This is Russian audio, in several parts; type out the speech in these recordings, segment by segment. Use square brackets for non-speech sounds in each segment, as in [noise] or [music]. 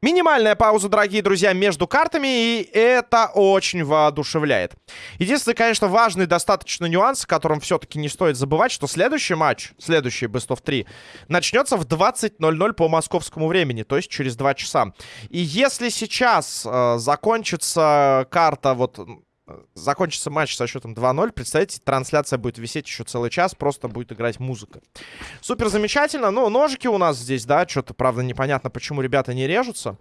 Минимальная пауза, дорогие друзья, между картами, и это очень воодушевляет. Единственный, конечно, важный достаточно нюанс, о котором все-таки не стоит забывать, что следующий матч, следующий Best of 3, начнется в 20.00 по московскому времени, то есть через 2 часа. И если сейчас э, закончится карта вот закончится матч со счетом 2-0. Представьте, трансляция будет висеть еще целый час, просто будет играть музыка. Супер замечательно. Ну, ножики у нас здесь, да, что-то, правда, непонятно, почему ребята не режутся.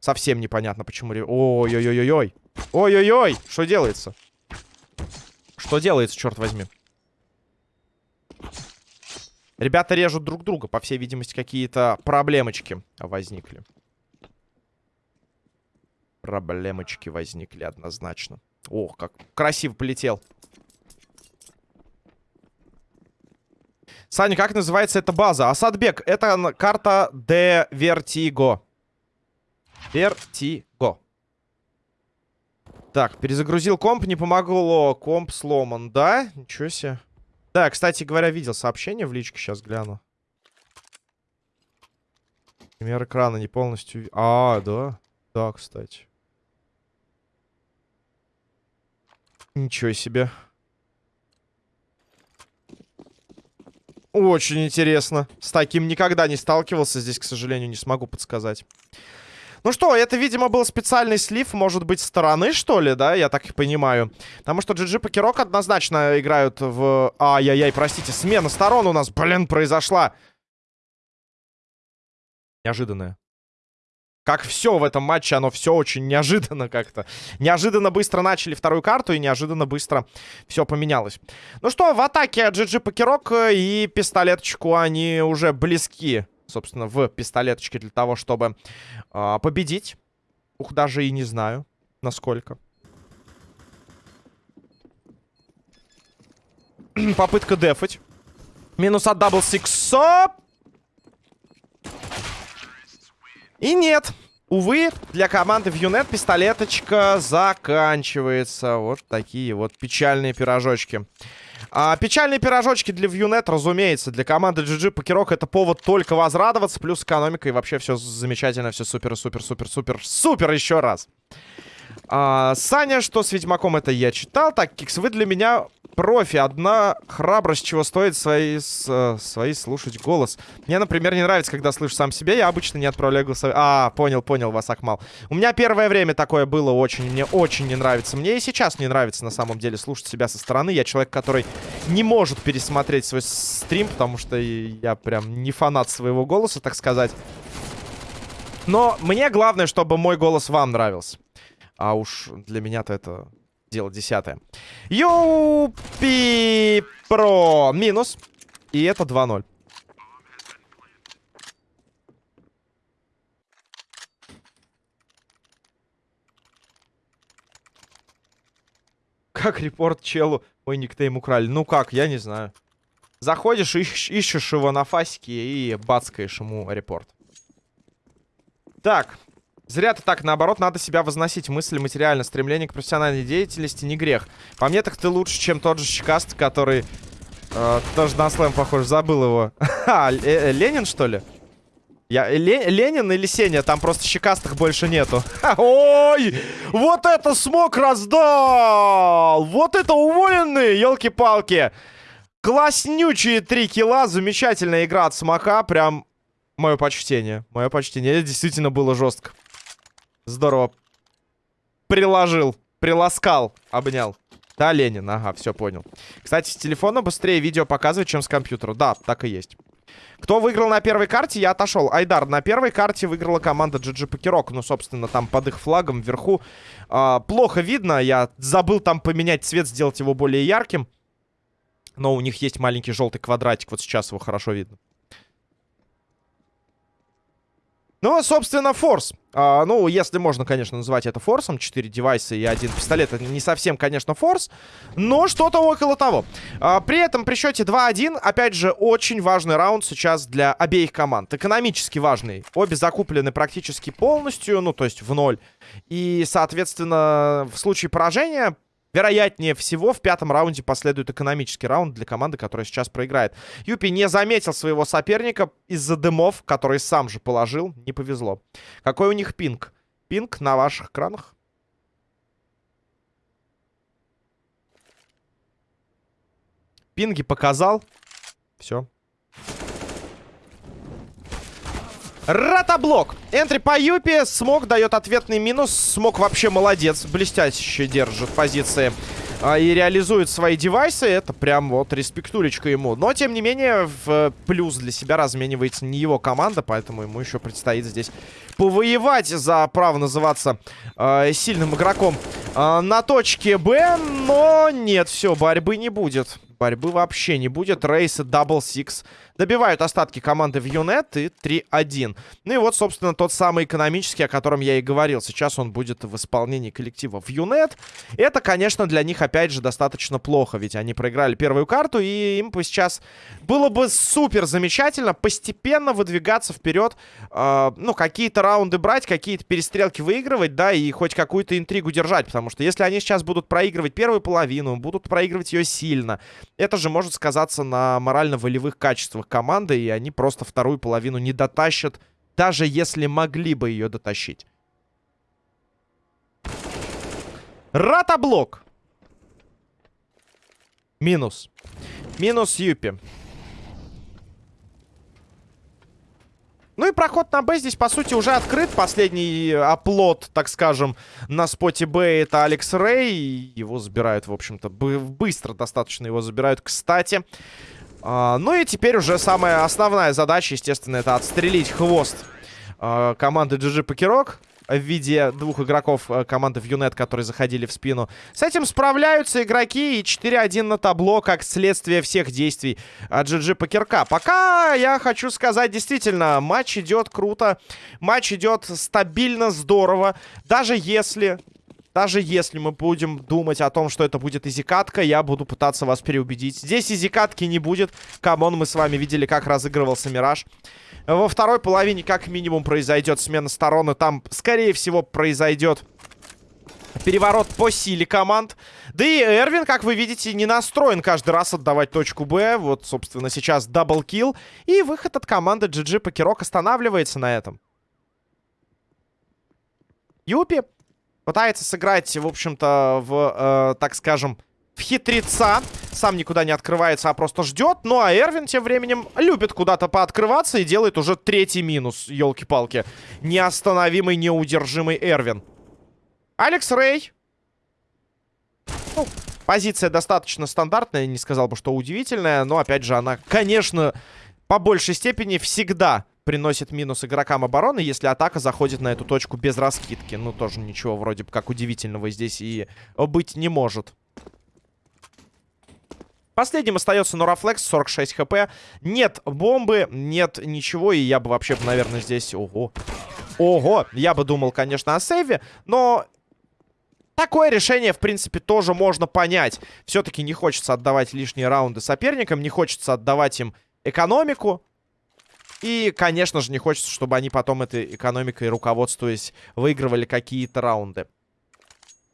Совсем непонятно, почему... Ой-ой-ой-ой-ой. Ой-ой-ой, что делается? Что делается, черт возьми? Ребята режут друг друга. По всей видимости, какие-то проблемочки возникли. Проблемочки возникли однозначно. Ох, как красиво полетел. Саня, как называется эта база? Асадбек, это карта де Вертиго. Вертиго. Так, перезагрузил комп, не помогло. Комп сломан, да? Ничего себе. Да, кстати говоря, видел сообщение в личке, сейчас гляну. Пример экрана не полностью... А, да. Да, кстати. Ничего себе. Очень интересно. С таким никогда не сталкивался. Здесь, к сожалению, не смогу подсказать. Ну что, это, видимо, был специальный слив, может быть, стороны, что ли, да? Я так и понимаю. Потому что GG Покерок однозначно играют в... Ай-яй-яй, простите, смена сторон у нас, блин, произошла. Неожиданная. Как все в этом матче, оно все очень неожиданно как-то. Неожиданно быстро начали вторую карту, и неожиданно быстро все поменялось. Ну что, в атаке GG Покерок и пистолеточку они уже близки, собственно, в пистолеточке для того, чтобы э, победить. Ух, даже и не знаю, насколько. [clears throat] Попытка дефать. Минус от Double Six о. И нет. Увы, для команды в Юнет пистолеточка заканчивается. Вот такие вот печальные пирожочки. А, печальные пирожочки для Вьюнет, разумеется. Для команды GG Покерок это повод только возрадоваться. Плюс экономика и вообще все замечательно, все супер-супер-супер-супер. Супер еще раз. А, Саня, что с Ведьмаком это я читал. Так, Кикс, вы для меня профи. Одна храбрость, чего стоит свои, с, э, свои слушать голос. Мне, например, не нравится, когда слышу сам себя. Я обычно не отправляю голосовые. А, понял, понял вас, Акмал. У меня первое время такое было очень. Мне очень не нравится. Мне и сейчас не нравится, на самом деле, слушать себя со стороны. Я человек, который не может пересмотреть свой стрим, потому что я прям не фанат своего голоса, так сказать. Но мне главное, чтобы мой голос вам нравился. А уж для меня-то это дело десятое. Юпи Про минус. И это 2-0. Как репорт челу мой никнейм украли? Ну как, я не знаю. Заходишь, ищ ищешь его на фасике и бацкаешь ему репорт. Так, Зря ты так, наоборот, надо себя возносить. Мысли материально, стремление к профессиональной деятельности не грех. По мне, так ты лучше, чем тот же Щекаст, который э, тоже на слэм похож. Забыл его. [laughs] А, э, Ленин, что ли? Я, Ле, Ленин или Сеня? Там просто щекастых больше нету. [laughs] ой! Вот это смог раздал! Вот это уволенные, елки-палки! Класснючие три килла. Замечательная игра от Смока. Прям мое почтение. Мое почтение. Это действительно было жестко. Здорово. Приложил. Приласкал. Обнял. Да, Ленин. Ага, все понял. Кстати, с телефона быстрее видео показывает, чем с компьютера. Да, так и есть. Кто выиграл на первой карте, я отошел. Айдар, на первой карте выиграла команда GG Покерок. Ну, собственно, там под их флагом вверху. А, плохо видно. Я забыл там поменять цвет, сделать его более ярким. Но у них есть маленький желтый квадратик. Вот сейчас его хорошо видно. Ну, собственно, форс. А, ну, если можно, конечно, называть это форсом. Четыре девайса и один пистолет. Это не совсем, конечно, форс. Но что-то около того. А, при этом, при счете 2-1, опять же, очень важный раунд сейчас для обеих команд. Экономически важный. Обе закуплены практически полностью, ну, то есть в ноль. И, соответственно, в случае поражения Вероятнее всего, в пятом раунде последует экономический раунд для команды, которая сейчас проиграет. Юпи не заметил своего соперника из-за дымов, который сам же положил. Не повезло. Какой у них пинг? Пинг на ваших экранах? Пинги показал. Все. Ратаблок. Энтри по Юпи. Смог дает ответный минус. Смог вообще молодец. Блестяще держит позиции а, и реализует свои девайсы. Это прям вот респектулечка ему. Но, тем не менее, в плюс для себя разменивается не его команда, поэтому ему еще предстоит здесь повоевать за право называться э, сильным игроком э, на точке Б. Но нет, все, борьбы не будет. Борьбы вообще не будет. Рейсы Double Six добивают остатки команды в Юнет и 3-1. Ну и вот, собственно, тот самый экономический, о котором я и говорил. Сейчас он будет в исполнении коллектива в Юнет. Это, конечно, для них, опять же, достаточно плохо, ведь они проиграли первую карту, и им бы сейчас было бы супер замечательно постепенно выдвигаться вперед, э, ну, какие-то раунды брать, какие-то перестрелки выигрывать, да, и хоть какую-то интригу держать, потому что если они сейчас будут проигрывать первую половину, будут проигрывать ее сильно, это же может сказаться на морально-волевых качествах команды, и они просто вторую половину не дотащат, даже если могли бы ее дотащить. Ратаблок. Минус. Минус Юпи. Ну и проход на Б здесь, по сути, уже открыт. Последний оплот, так скажем, на споте Б это Алекс Рэй. Его забирают, в общем-то, быстро достаточно его забирают, кстати. А, ну и теперь уже самая основная задача, естественно, это отстрелить хвост а, команды GG Покерок в виде двух игроков э, команды в Юнет, которые заходили в спину. С этим справляются игроки и 4-1 на табло, как следствие всех действий GG Покерка. Пока я хочу сказать, действительно, матч идет круто, матч идет стабильно, здорово. Даже если даже если мы будем думать о том, что это будет изикатка, я буду пытаться вас переубедить. Здесь изикатки не будет. Come on, мы с вами видели, как разыгрывался Мираж. Во второй половине как минимум произойдет смена сторон. И там, скорее всего, произойдет переворот по силе команд. Да и Эрвин, как вы видите, не настроен каждый раз отдавать точку Б. Вот, собственно, сейчас double kill. И выход от команды GG Покерок останавливается на этом. Юпи пытается сыграть, в общем-то, в, э, так скажем, в хитреца. Сам никуда не открывается, а просто ждет. Ну, а Эрвин тем временем любит куда-то пооткрываться и делает уже третий минус, елки-палки. Неостановимый, неудержимый Эрвин. Алекс Рэй. Ну, позиция достаточно стандартная, не сказал бы, что удивительная. Но, опять же, она, конечно, по большей степени всегда приносит минус игрокам обороны, если атака заходит на эту точку без раскидки. Ну, тоже ничего вроде бы как удивительного здесь и быть не может. Последним остается Норафлекс, 46 хп. Нет бомбы, нет ничего. И я бы вообще, наверное, здесь... Ого. Ого. Я бы думал, конечно, о сейве. Но Такое решение, в принципе, тоже можно понять. Все-таки не хочется отдавать лишние раунды соперникам, не хочется отдавать им экономику. И, конечно же, не хочется, чтобы они потом этой экономикой, руководствуясь, выигрывали какие-то раунды.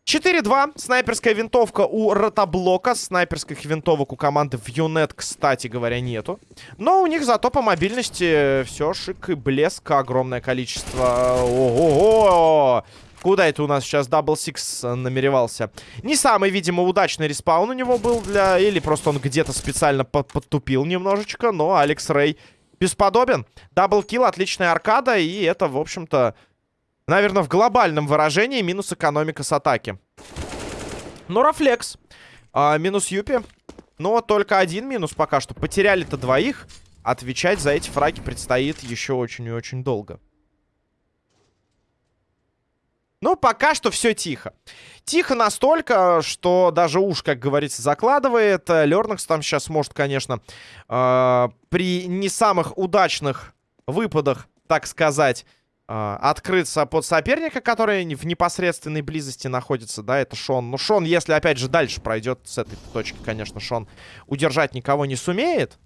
4-2. Снайперская винтовка у ротоблока. Снайперских винтовок у команды в Юнет, кстати говоря, нету. Но у них зато по мобильности все шик и блеск. Огромное количество. Ого-го! Куда это у нас сейчас Double Six намеревался? Не самый, видимо, удачный respawn у него был для... Или просто он где-то специально под подтупил немножечко. Но Алекс Рэй бесподобен. Double kill, отличная аркада. И это, в общем-то... Наверное, в глобальном выражении минус экономика с атаки. Ну, Рафлекс. А, минус Юпи. Но только один минус пока что. Потеряли-то двоих. Отвечать за эти фраги предстоит еще очень и очень долго. Ну, пока что все тихо. Тихо настолько, что даже уж, как говорится, закладывает. Лернакс там сейчас может, конечно, э, при не самых удачных выпадах, так сказать, э, открыться под соперника, который в непосредственной близости находится, да, это Шон. Ну, Шон, если, опять же, дальше пройдет с этой точки, конечно, Шон удержать никого не сумеет.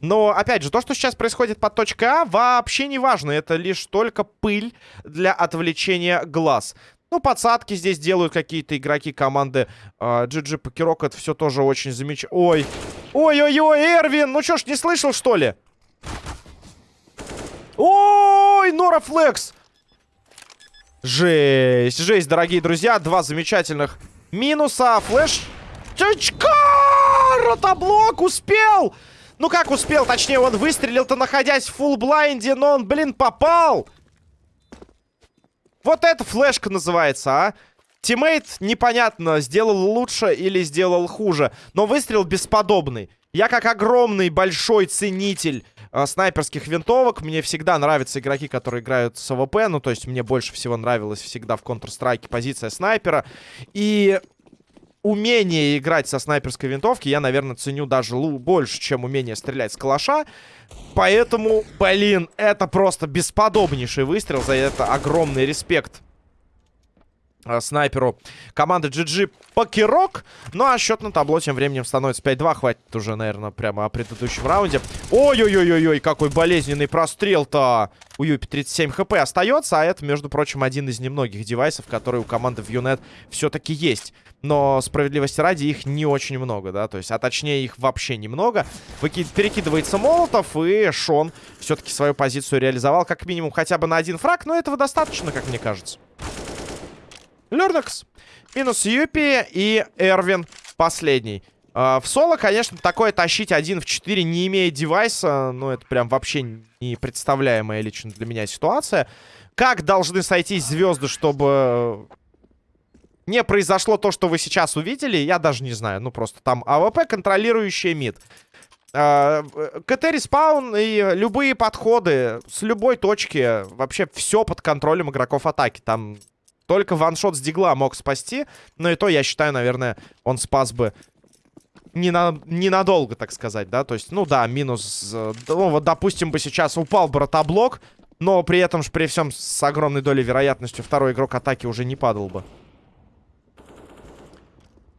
Но, опять же, то, что сейчас происходит под точкой А, вообще не важно. Это лишь только пыль для отвлечения глаз. Ну, подсадки здесь делают какие-то игроки команды э, GG Покерок. Это все тоже очень замечательно. Ой. Ой-ой-ой, Эрвин! Ну что ж, не слышал, что ли? Ой, Нора Флекс! Жесть, жесть, дорогие друзья. Два замечательных минуса. Flash. Чачка! Ротоблок успел! Ну как успел? Точнее, он выстрелил-то, находясь в full blind е, но он, блин, попал! Вот это флешка называется, а? Teammate, непонятно, сделал лучше или сделал хуже. Но выстрел бесподобный. Я как огромный, большой ценитель э, снайперских винтовок. Мне всегда нравятся игроки, которые играют с АВП. Ну, то есть мне больше всего нравилась всегда в Counter-Strike позиция снайпера. И умение играть со снайперской винтовки я, наверное, ценю даже больше, чем умение стрелять с калаша. Поэтому, блин, это просто бесподобнейший выстрел. За это огромный респект э, снайперу команды GG Покерок. Ну, а счет на табло тем временем становится 5-2. Хватит уже, наверное, прямо о предыдущем раунде. Ой-ой-ой-ой, какой болезненный прострел-то. У Юпи 37 хп остается, а это, между прочим, один из немногих девайсов, которые у команды в Юнет все-таки есть но справедливости ради их не очень много, да, то есть, а точнее их вообще немного. Выки... Перекидывается Молотов, и Шон все-таки свою позицию реализовал как минимум хотя бы на один фраг, но этого достаточно, как мне кажется. Лернакс. Минус Юпи и Эрвин последний. Э, в соло, конечно, такое тащить один в 4, не имея девайса, ну, это прям вообще непредставляемая лично для меня ситуация. Как должны сойтись звезды, чтобы не произошло то, что вы сейчас увидели, я даже не знаю. Ну, просто там АВП, контролирующий mid. А, КТ respawn и любые подходы с любой точки, вообще все под контролем игроков атаки. Там только ваншот с дигла мог спасти, но и то, я считаю, наверное, он спас бы не на, ненадолго, так сказать, да, то есть, ну да, минус, ну вот, допустим, бы сейчас упал бы но при этом же, при всем с огромной долей вероятностью второй игрок атаки уже не падал бы.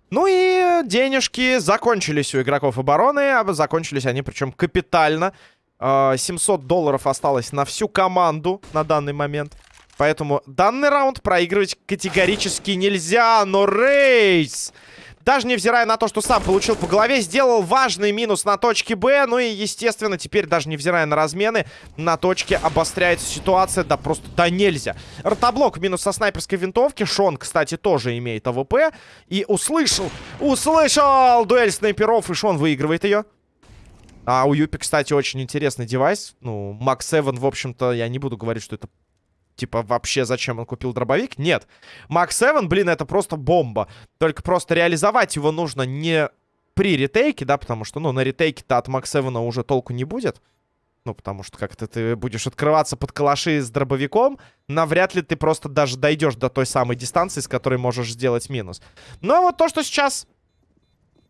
Ну и денежки закончились у игроков обороны. А закончились они причем капитально. 700 а, долларов осталось на всю команду на данный момент. Поэтому данный раунд проигрывать категорически нельзя. Но рейс даже невзирая на то, что сам получил по голове, сделал важный минус на точке Б. Ну и, естественно, теперь, даже невзирая на размены, на точке обостряется ситуация, да просто да нельзя. Ротоблок минус со снайперской винтовки. Шон, кстати, тоже имеет АВП. И услышал, услышал дуэль снайперов, и Шон выигрывает ее. А у Юпи, кстати, очень интересный девайс. Ну, MAG-7, в общем-то, я не буду говорить, что это типа, вообще зачем он купил дробовик? Нет. Мак 7, блин, это просто бомба. Только просто реализовать его нужно не при ретейке, да, потому что, ну, на ретейке-то от Мак 7 уже толку не будет. Ну, потому что как-то ты будешь открываться под калаши с дробовиком, навряд ли ты просто даже дойдешь до той самой дистанции, с которой можешь сделать минус. Но вот то, что сейчас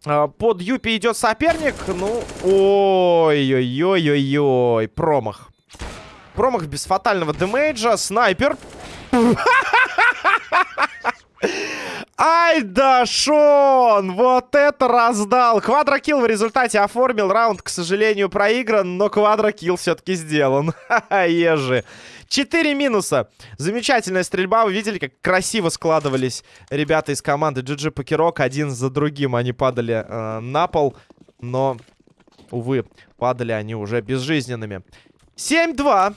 э, под Юпи идет соперник, ну, ой-ой-ой-ой-ой, промах. Промах без фатального демейджа. Снайпер. [laughs] Ай да, Шон! Вот это раздал! Квадрокилл в результате оформил. Раунд, к сожалению, проигран, но квадрокилл все-таки сделан. [laughs] Ежи. Четыре минуса. Замечательная стрельба. Вы видели, как красиво складывались ребята из команды GG Покерок. Один за другим они падали э, на пол. Но, увы, падали они уже безжизненными. 7-2.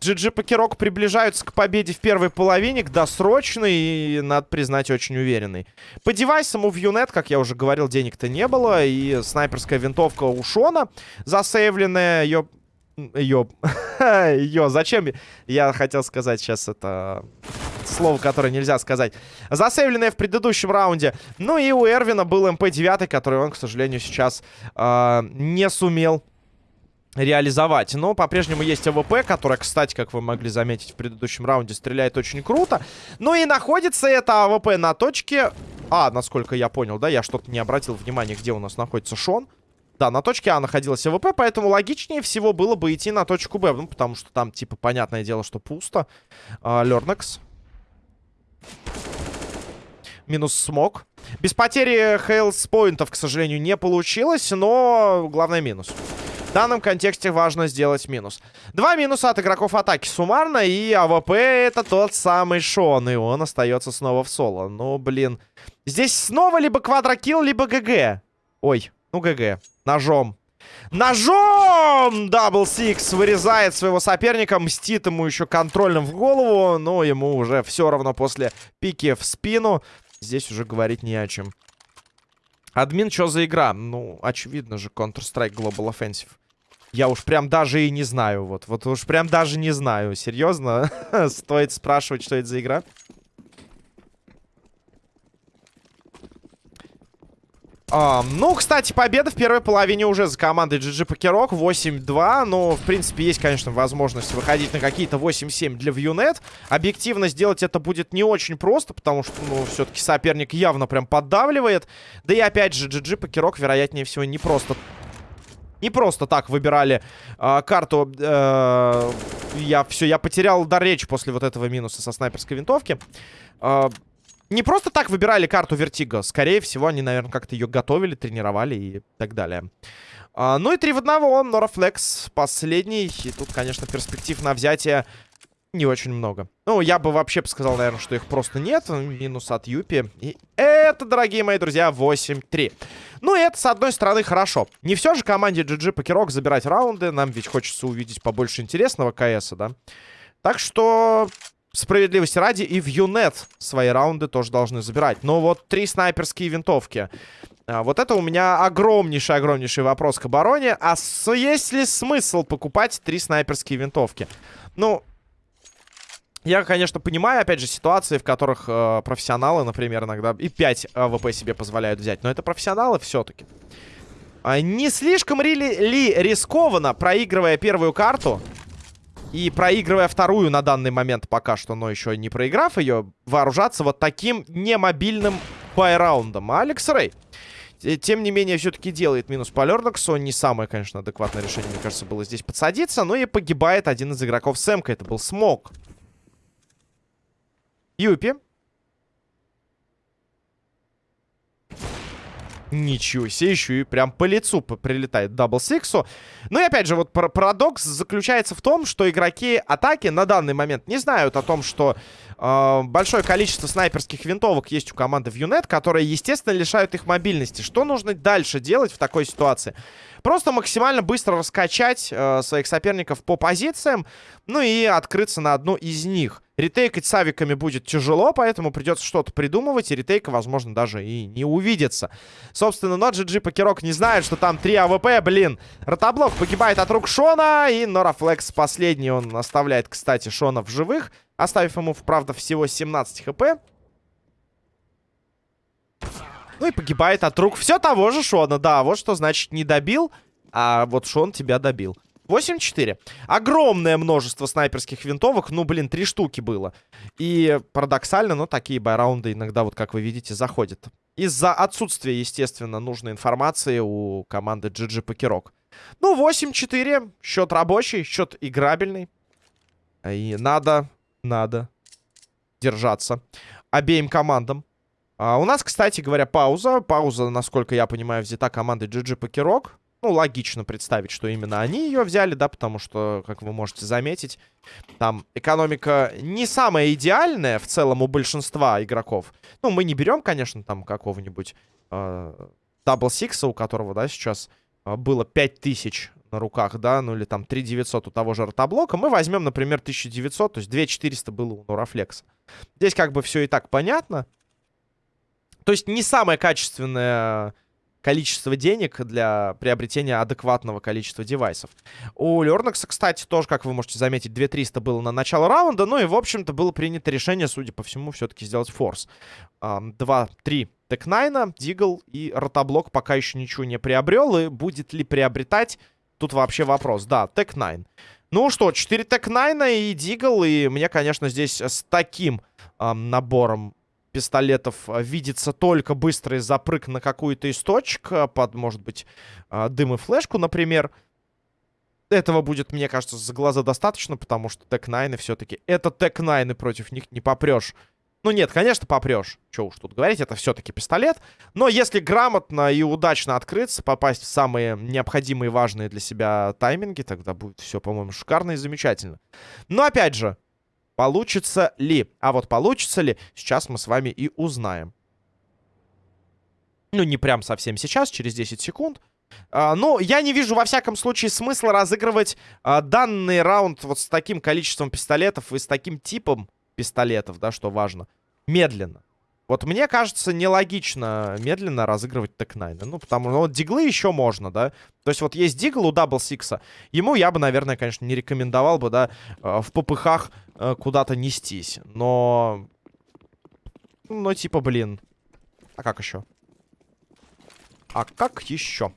GG Покерок приближаются к победе в первой половине, к досрочной и, надо признать, очень уверенной. По девайсам у Вьюнет, как я уже говорил, денег-то не было. И снайперская винтовка у Шона засейвленная. Ее... Ее... Ее... Зачем? Я хотел сказать сейчас это... Слово, которое нельзя сказать. Засейвленная в предыдущем раунде. Ну и у Эрвина был МП-9, который он, к сожалению, сейчас э, не сумел реализовать. Но по-прежнему есть АВП, которая, кстати, как вы могли заметить в предыдущем раунде, стреляет очень круто. Ну и находится это АВП на точке... А, насколько я понял, да, я что-то не обратил внимания, где у нас находится Шон. Да, на точке А находилась АВП, поэтому логичнее всего было бы идти на точку Б. Ну, потому что там, типа, понятное дело, что пусто. А, Лернекс. Минус смог. Без потери health point ов, к сожалению, не получилось, но главное минус. В данном контексте важно сделать минус. Два минуса от игроков атаки суммарно, и АВП это тот самый Шон, и он остается снова в соло. Ну, блин. Здесь снова либо квадро kill, либо GG. Ой, ну GG. Ножом. Ножом! Дабл Сикс вырезает своего соперника, мстит ему еще контрольным в голову, но ему уже все равно после пики в спину. Здесь уже говорить не о чем. Админ, что за игра? Ну, очевидно же, Counter-Strike Global Offensive. Я уж прям даже и не знаю, вот. Вот уж прям даже не знаю. Серьезно? [laughs] Стоит спрашивать, что это за игра? А, ну, кстати, победа в первой половине уже за командой GG Покерок. 8-2. Ну, в принципе, есть, конечно, возможность выходить на какие-то 8-7 для Вьюнет. Объективно сделать это будет не очень просто, потому что, ну, все-таки соперник явно прям поддавливает. Да и, опять же, GG Покерок, вероятнее всего, не просто... Не просто так выбирали э, карту. Э, я все, я потерял дар речи после вот этого минуса со снайперской винтовки. Э, не просто так выбирали карту Вертига. Скорее всего, они, наверное, как-то ее готовили, тренировали и так далее. А, ну и 3 в 1. Норафлекс последний. И тут, конечно, перспектив на взятие не очень много. Ну, я бы вообще сказал, наверное, что их просто нет. Минус от Юпи. И это, дорогие мои друзья, 8-3. Ну, и это, с одной стороны, хорошо. Не все же команде GG Покерок забирать раунды. Нам ведь хочется увидеть побольше интересного КСа, да? Так что справедливости ради, и в Юнет свои раунды тоже должны забирать. Но вот три снайперские винтовки. А, вот это у меня огромнейший-огромнейший вопрос к обороне. А есть ли смысл покупать три снайперские винтовки? Ну, я, конечно, понимаю, опять же, ситуации, в которых э, профессионалы, например, иногда и 5 АВП себе позволяют взять. Но это профессионалы все-таки. А не слишком ли, ли рискованно, проигрывая первую карту, и проигрывая вторую на данный момент пока что, но еще не проиграв ее, вооружаться вот таким немобильным buy round ом. А Алекс Рэй, тем не менее, все-таки делает минус по Лерноксу. Не самое, конечно, адекватное решение, мне кажется, было здесь подсадиться. Но и погибает один из игроков Сэмка. Это был Смок. Юпи. Ничего себе, еще и прям по лицу прилетает Дабл Сиксу. Ну и опять же, вот парадокс заключается в том, что игроки атаки на данный момент не знают о том, что э, большое количество снайперских винтовок есть у команды в Юнет, которые, естественно, лишают их мобильности. Что нужно дальше делать в такой ситуации? Просто максимально быстро раскачать э, своих соперников по позициям, ну и открыться на одну из них. Retake ать с авиками будет тяжело, поэтому придется что-то придумывать, и retake а, возможно, даже и не увидится. Собственно, но GG Покерок не знает, что там 3 АВП, блин. Ротоблок погибает от рук Шона, и Норафлекс последний он оставляет, кстати, Шона в живых, оставив ему, правда, всего 17 HP. Ну и погибает от рук все того же Шона. Да, вот что значит не добил, а вот Шон тебя добил. 8-4. Огромное множество снайперских винтовок. Ну, блин, три штуки было. И парадоксально, но такие байраунды иногда, вот как вы видите, заходят. Из-за отсутствия, естественно, нужной информации у команды GG Покерок. Ну, 8-4. Счет рабочий, счет играбельный. И надо, надо держаться обеим командам. А у нас, кстати говоря, пауза. Пауза, насколько я понимаю, взята командой GG Покерок. Ну, логично представить, что именно они ее взяли, да, потому что, как вы можете заметить, там экономика не самая идеальная в целом у большинства игроков. Ну, мы не берем, конечно, там какого-нибудь Дабл Сикса, у которого, да, сейчас э, было 5000 на руках, да, ну или там 3900 у того же ротоблока. Мы возьмем, например, 1900, то есть 2400 было у Нурафлекса. Здесь как бы все и так понятно. То есть не самое качественное количество денег для приобретения адекватного количества девайсов. У Лернакса, кстати, тоже, как вы можете заметить, 2300 было на начало раунда. Ну и, в общем-то, было принято решение, судя по всему, все-таки сделать force. 2-3 Tec-9, Deagle и Ротоблок пока еще ничего не приобрел. И будет ли приобретать, тут вообще вопрос. Да, Tec-9. Ну что, 4 Tec-9 и Deagle. И мне, конечно, здесь с таким эм, набором пистолетов а, видится только быстрый запрыг на какую-то из точек, а, под, может быть, а, дым и флешку, например. Этого будет, мне кажется, за глаза достаточно, потому что Tec-9 все-таки... Это Tec-9, против них не попрешь Ну нет, конечно, попрешь. Че уж тут говорить, это все-таки пистолет. Но если грамотно и удачно открыться, попасть в самые необходимые важные для себя тайминги, тогда будет все, по-моему, шикарно и замечательно. Но опять же, получится ли? А вот получится ли, сейчас мы с вами и узнаем. Ну, не прям совсем сейчас, через 10 секунд. А, ну, я не вижу, во всяком случае, смысла разыгрывать а, данный раунд вот с таким количеством пистолетов и с таким типом пистолетов, да, что важно, медленно. Вот мне кажется, нелогично медленно разыгрывать Tec-9. Ну, потому что ну, диглы еще можно, да. То есть вот есть дигл у Дабл Сикса. Ему я бы, наверное, конечно, не рекомендовал бы, да, э, в попыхах э, куда-то нестись. Но... Ну, типа, блин. А как еще? А как еще?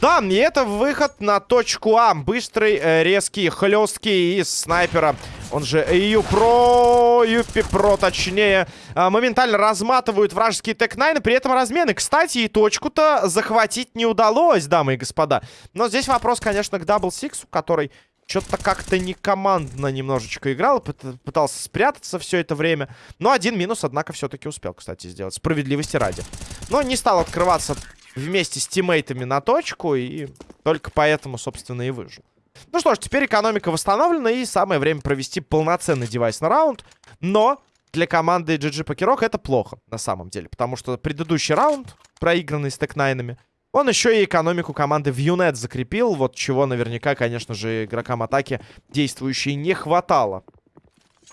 Да, и это выход на точку А. Быстрый, э, резкий, хлесткий из снайпера. Он же Юпро, Юпи Про, точнее. Э, моментально разматывают вражеские Tec-9. При этом размены. Кстати, и точку-то захватить не удалось, дамы и господа. Но здесь вопрос, конечно, к Дабл Сиксу, который что-то как-то не командно немножечко играл. Пытался спрятаться все это время. Но один минус, однако, все-таки успел, кстати, сделать. Справедливости ради. Но не стал открываться вместе с тиммейтами на точку, и только поэтому, собственно, и выжил. Ну что ж, теперь экономика восстановлена, и самое время провести полноценный девайсный раунд. Но для команды GG PokerOK это плохо, на самом деле. Потому что предыдущий раунд, проигранный с Tec-9, он еще и экономику команды в Юнет закрепил. Вот чего наверняка, конечно же, игрокам атаки действующей не хватало.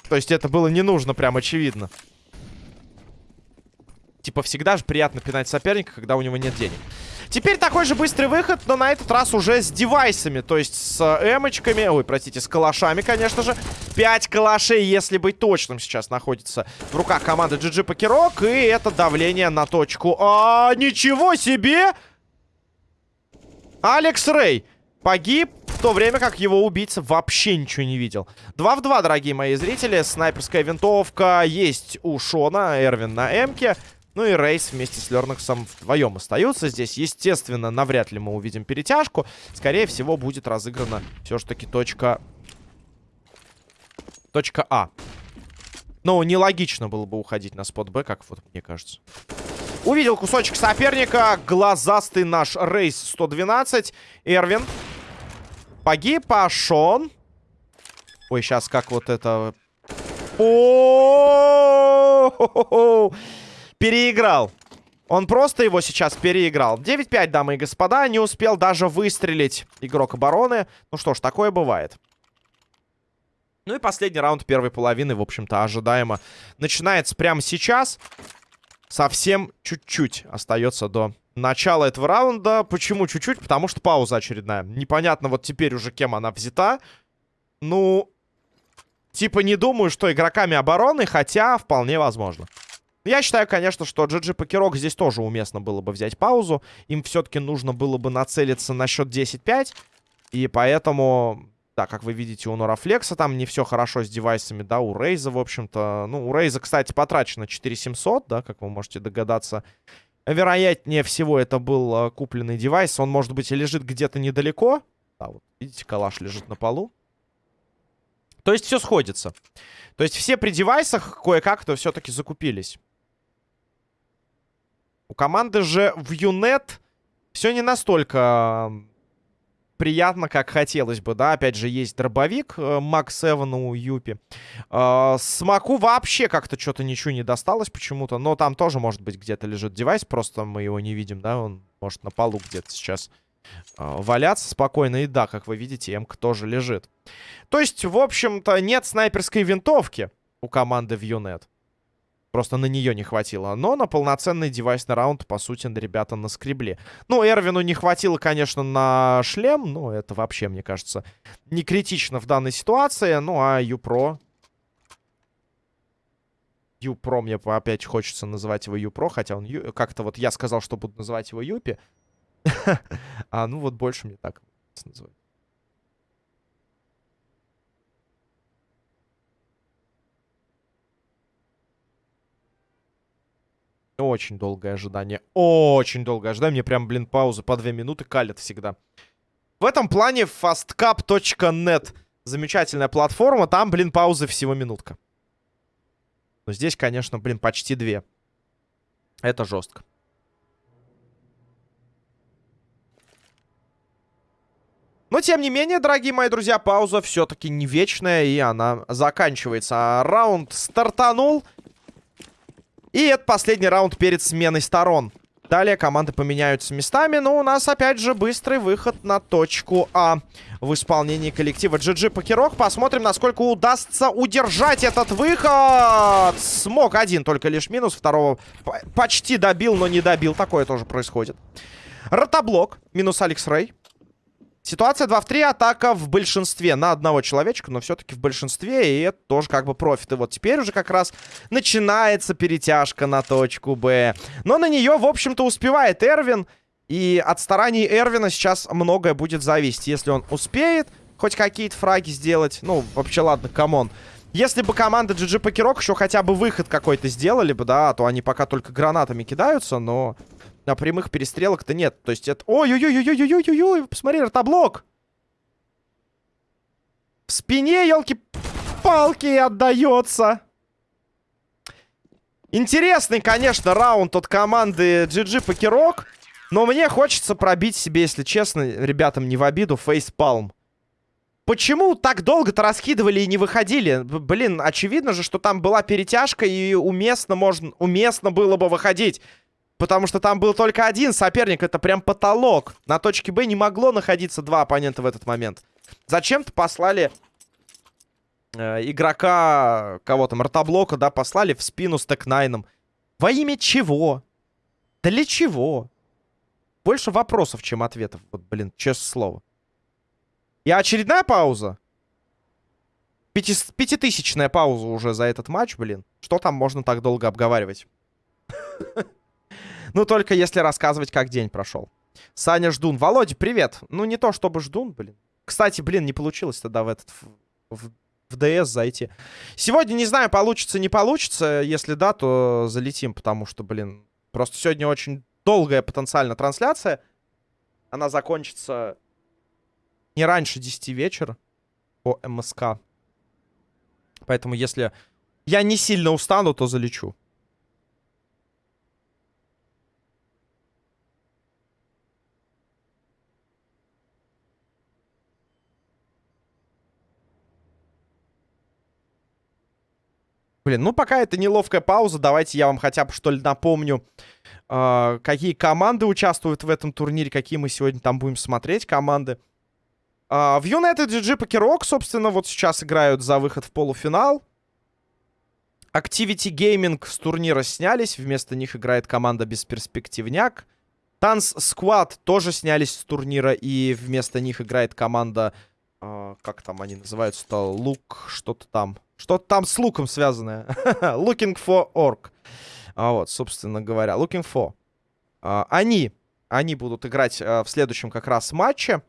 То есть это было не нужно, прям очевидно. Типа, всегда же приятно пинать соперника, когда у него нет денег. Теперь такой же быстрый выход, но на этот раз уже с девайсами. То есть с эмочками, ой, простите, с калашами, конечно же. Пять калашей, если быть точным, сейчас находится в руках команды GG Покерок. И это давление на точку. А, ничего себе! Алекс Рэй погиб, в то время как его убийца вообще ничего не видел. Два в два, дорогие мои зрители. Снайперская винтовка есть у Шона, Эрвин на Эмке. Ну и Рейс вместе с Лернаксом вдвоем остаются здесь. Естественно, навряд ли мы увидим перетяжку. Скорее всего, будет разыграна все же таки точка... Точка А. Но нелогично было бы уходить на спот Б, как вот мне кажется. Увидел кусочек соперника. Глазастый наш Рейс 112. Эрвин. Погиб, а Шон. Ой, сейчас как вот это... О! Переиграл. Он просто его сейчас переиграл. 9-5, дамы и господа. Не успел даже выстрелить игрок обороны. Ну что ж, такое бывает. Ну и последний раунд первой половины, в общем-то, ожидаемо. Начинается прямо сейчас. Совсем чуть-чуть остается до начала этого раунда. Почему чуть-чуть? Потому что пауза очередная. Непонятно вот теперь уже кем она взята. Ну, типа не думаю, что игроками обороны, хотя вполне возможно. Я считаю, конечно, что GG Покерок здесь тоже уместно было бы взять паузу. Им все-таки нужно было бы нацелиться на счет 10-5. И поэтому, да, как вы видите, у Норафлекса там не все хорошо с девайсами, да, у Рейза, в общем-то. Ну, у Рейза, кстати, потрачено 4700, да, как вы можете догадаться. Вероятнее всего, это был э, купленный девайс. Он, может быть, и лежит где-то недалеко. Да, вот, видите, калаш лежит на полу. То есть все сходится. То есть все при девайсах кое-как-то все-таки закупились. У команды же в Юнет все не настолько приятно, как хотелось бы, да. Опять же, есть дробовик э, Макс Эван у Юпи. Э, Смоку вообще как-то что-то ничего не досталось почему-то. Но там тоже, может быть, где-то лежит девайс. Просто мы его не видим, да. Он может на полу где-то сейчас э, валяться спокойно. И да, как вы видите, Эмка тоже лежит. То есть, в общем-то, нет снайперской винтовки у команды в Юнет. Просто на нее не хватило. Но на полноценный девайсный раунд, по сути, ребята наскребли. Ну, Эрвину не хватило, конечно, на шлем. Но это вообще, мне кажется, не критично в данной ситуации. Ну, а Юпро... Юпро, мне опять хочется называть его Юпро, хотя он Ю... как-то вот я сказал, что буду называть его Юпи. [laughs] А ну вот больше мне так называть. Очень долгое ожидание. Очень долгое ожидание. Мне прям, блин, паузы по две минуты калят всегда. В этом плане fastcap.net замечательная платформа. Там, блин, паузы всего минутка. Но здесь, конечно, блин, почти две. Это жестко. Но, тем не менее, дорогие мои друзья, пауза все-таки не вечная, и она заканчивается. А раунд стартанул. И это последний раунд перед сменой сторон. Далее команды поменяются местами, но у нас опять же быстрый выход на точку А в исполнении коллектива GG Покерок. Посмотрим, насколько удастся удержать этот выход. Смог один, только лишь минус. Второго почти добил, но не добил. Такое тоже происходит. Ротоблок, минус Алекс Рэй. Ситуация 2 в 3, атака в большинстве на одного человечка, но все-таки в большинстве, и это тоже как бы профит. И вот теперь уже как раз начинается перетяжка на точку Б. Но на нее, в общем-то, успевает Эрвин, и от стараний Эрвина сейчас многое будет зависеть. Если он успеет хоть какие-то фраги сделать, ну, вообще, ладно, come on. Если бы команда GG PokerOK еще хотя бы выход какой-то сделали бы, да, то они пока только гранатами кидаются, но на прямых перестрелок-то нет. То есть это... Ой-ой-ой-ой-ой-ой-ой-ой! Посмотри, ротоблок! В спине, елки-палки, отдается. Интересный, конечно, раунд от команды GG Покерок. Но мне хочется пробить себе, если честно, ребятам не в обиду, фейспалм. Почему так долго-то раскидывали и не выходили? Блин, очевидно же, что там была перетяжка и уместно, можно, уместно было бы выходить. Потому что там был только один соперник. Это прям потолок. На точке Б не могло находиться два оппонента в этот момент. Зачем-то послали э, игрока, кого там, Ротоблока, да, послали в спину с Tec-9. Во имя чего? Для чего? Больше вопросов, чем ответов. Вот, блин, честное слово. И очередная пауза. Пяти... Пятитысячная пауза уже за этот матч, блин. Что там можно так долго обговаривать? [laughs] Ну, только если рассказывать, как день прошел. Саня Ждун. Володя, привет. Ну, не то чтобы Ждун, блин. Кстати, блин, не получилось тогда в этот... В, в ДС зайти. Сегодня, не знаю, получится, не получится. Если да, то залетим, потому что, блин, просто сегодня очень долгая потенциально трансляция. Она закончится не раньше 10 вечера по МСК. Поэтому, если я не сильно устану, то залечу. Блин, ну пока это неловкая пауза, давайте я вам хотя бы что ли напомню, э, какие команды участвуют в этом турнире, какие мы сегодня там будем смотреть команды. Э, в United GG Покерок, собственно, вот сейчас играют за выход в полуфинал. Activity Gaming с турнира снялись, вместо них играет команда Бесперспективняк. Танц Squad тоже снялись с турнира, и вместо них играет команда... Э, как там они называются-то? Лук, что-то там. Что-то там с луком связанное. [laughs] Looking for orc. А вот, собственно говоря, looking for. А, они, они будут играть а, в следующем как раз матче.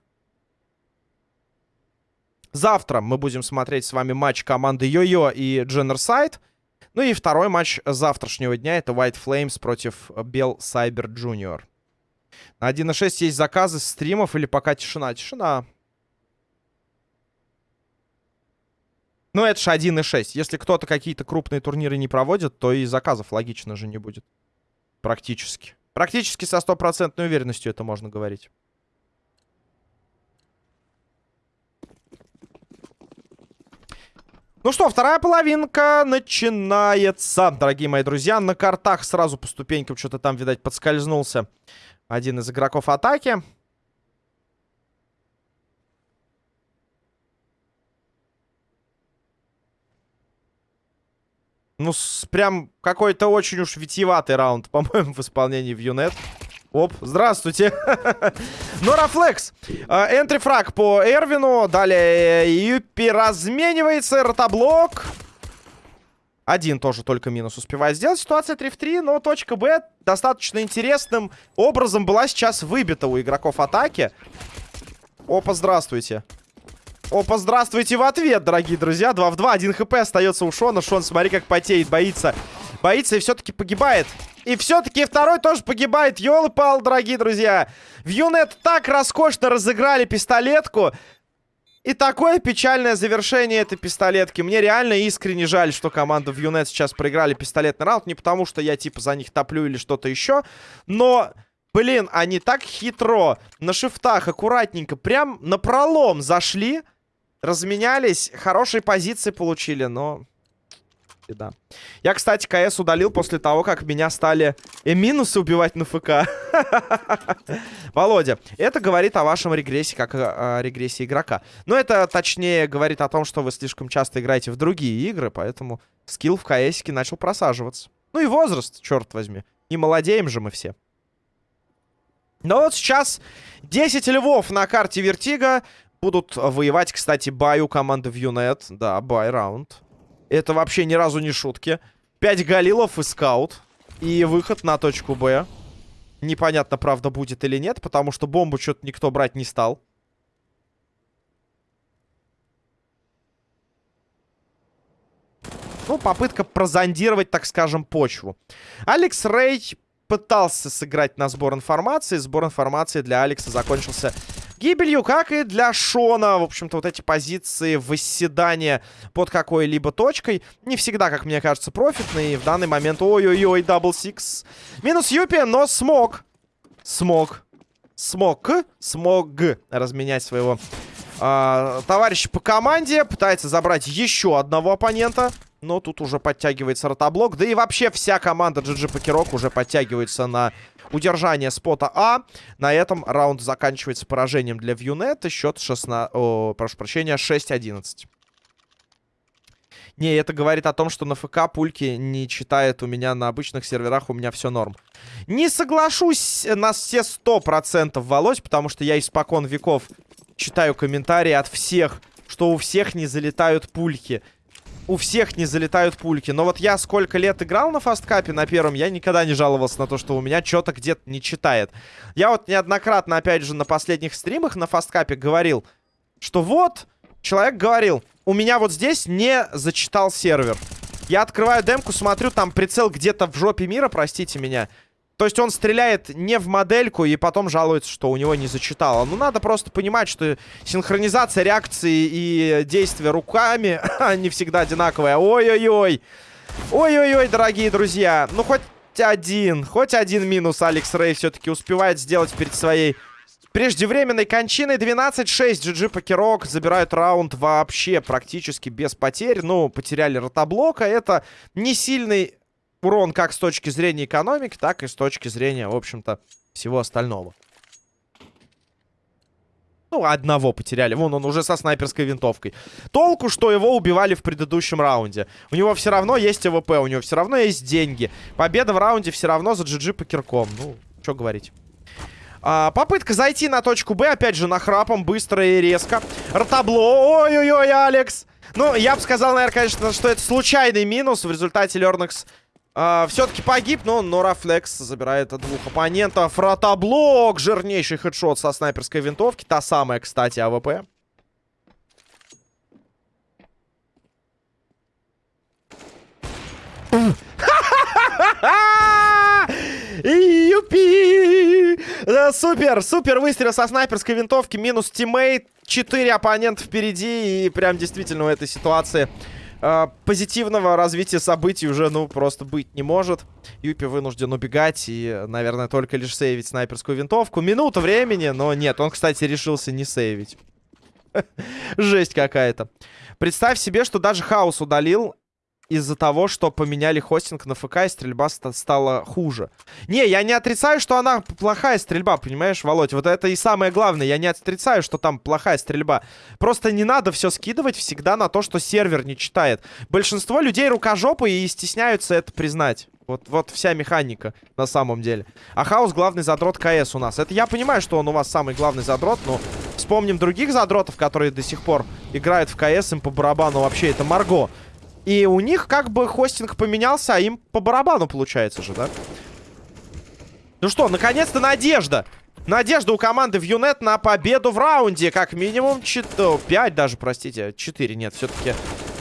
Завтра мы будем смотреть с вами матч команды Йо-Йо и Дженнерсайд. Ну и второй матч завтрашнего дня это White Flames против Bell Cyber Junior. На 1.6 есть заказы стримов или пока тишина? Тишина. Ну, это же 1.6. Если кто-то какие-то крупные турниры не проводит, то и заказов логично же не будет. Практически. Практически со стопроцентной уверенностью это можно говорить. Ну что, вторая половинка начинается. Дорогие мои друзья, на картах сразу по ступенькам что-то там, видать, подскользнулся один из игроков атаки. Ну, с, прям какой-то очень уж витиеватый раунд, [laughs] по-моему, в исполнении в Юнет. Оп, здравствуйте. [laughs] Норафлекс. Энтри фраг по Эрвину. Далее Юпи разменивается. Ротоблок. Один тоже только минус успевает сделать. Ситуация 3 в 3, но точка Б достаточно интересным образом была сейчас выбита у игроков атаки. Опа, здравствуйте. Опа, здравствуйте в ответ, дорогие друзья. 2 в 2, 1 хп остается у Шона. Шон, смотри, как потеет, боится. Боится и все-таки погибает. И все-таки второй тоже погибает. Ёлы пал, дорогие друзья. В Юнет так роскошно разыграли пистолетку. И такое печальное завершение этой пистолетки. Мне реально искренне жаль, что команда в Юнет сейчас проиграли пистолетный раунд. Не потому, что я типа за них топлю или что-то еще. Но, блин, они так хитро на шифтах аккуратненько прям на пролом зашли. Разменялись, хорошие позиции получили, но да. Я, кстати, КС удалил после того, как меня стали э, минусы убивать на ФК. [laughs] Володя, это говорит о вашем регрессе, как о, о регрессе игрока. Но это, точнее, говорит о том, что вы слишком часто играете в другие игры, поэтому скилл в КС начал просаживаться. Ну и возраст, черт возьми. Не молодеем же мы все. Но вот сейчас 10 львов на карте Vertigo будут воевать, кстати, бай у команды в Юнет. Да, buy раунд. Это вообще ни разу не шутки. 5 галилов и скаут. И выход на точку Б. Непонятно, правда, будет или нет, потому что бомбу что-то никто брать не стал. Ну, попытка прозондировать, так скажем, почву. Алекс Рей пытался сыграть на сбор информации. Сбор информации для Алекса закончился гибелью, как и для Шона. В общем-то, вот эти позиции восседания под какой-либо точкой не всегда, как мне кажется, профитные. И в данный момент, ой-ой-ой, дабл сикс. Минус Юпи, но смог. Смог. Смог. Смог разменять своего э, товарища по команде. Пытается забрать еще одного оппонента. Но тут уже подтягивается ротоблок. Да и вообще вся команда GG Покерок уже подтягивается на удержание спота А. На этом раунд заканчивается поражением для Вьюнет. Счет 16... О, прошу прощения, 6-11. Не, это говорит о том, что на ФК пульки не читает у меня на обычных серверах, у меня все норм. Не соглашусь на все 100%, Володь, потому что я испокон веков читаю комментарии от всех, что у всех не залетают пульки у всех не залетают пульки. Но вот я сколько лет играл на фасткапе на первом, я никогда не жаловался на то, что у меня что-то где-то не читает. Я вот неоднократно, опять же, на последних стримах на фасткапе говорил, что вот, человек говорил, у меня вот здесь не зачитал сервер. Я открываю демку, смотрю, там прицел где-то в жопе мира, простите меня. То есть он стреляет не в модельку и потом жалуется, что у него не зачитало. Ну, надо просто понимать, что синхронизация реакции и действия руками [laughs] не всегда одинаковая. Ой-ой-ой. Ой-ой-ой, дорогие друзья. Ну, хоть один, хоть один минус Алекс Рэй все-таки успевает сделать перед своей преждевременной кончиной. 12-6 GG Покерок забирают раунд вообще практически без потерь. Ну, потеряли ротоблока. Это не сильный урон как с точки зрения экономики, так и с точки зрения, в общем-то, всего остального. Ну, одного потеряли. Вон он уже со снайперской винтовкой. Толку, что его убивали в предыдущем раунде. У него все равно есть АВП, у него все равно есть деньги. Победа в раунде все равно за GG PokerOK. Ну, что говорить. А, попытка зайти на точку Б, опять же, нахрапом, быстро и резко. Ротоблок. Ой-ой-ой, Алекс. Ну, я бы сказал, наверное, конечно, что это случайный минус. В результате Лернекс а, Все-таки погиб, но Норафлекс забирает двух оппонентов. Ротоблок, жирнейший хедшот со снайперской винтовки. Та самая, кстати, АВП. Юпи! Супер, супер выстрел со снайперской винтовки. Минус тиммейт. Четыре оппонента впереди. И прям действительно в этой ситуации э, позитивного развития событий уже, ну, просто быть не может. Юпи вынужден убегать и, наверное, только лишь сейвить снайперскую винтовку. Минута времени, но нет, он, кстати, решился не сейвить. [laughs] Жесть какая-то. Представь себе, что даже Хаус удалил из-за того, что поменяли хостинг на ФК, и стрельба ст стала хуже. Не, я не отрицаю, что она плохая стрельба, понимаешь, Володь? Вот это и самое главное. Я не отрицаю, что там плохая стрельба. Просто не надо все скидывать всегда на то, что сервер не читает. Большинство людей рукожопы и стесняются это признать. Вот, вот вся механика на самом деле. А Хаус главный задрот КС у нас. Это я понимаю, что он у вас самый главный задрот, но вспомним других задротов, которые до сих пор играют в КС, им по барабану вообще это Марго. И у них как бы хостинг поменялся, а им по барабану получается же, да? Ну что, наконец-то надежда! Надежда у команды в Юнет на победу в раунде. Как минимум 4, 5 даже, простите. 4, нет, все-таки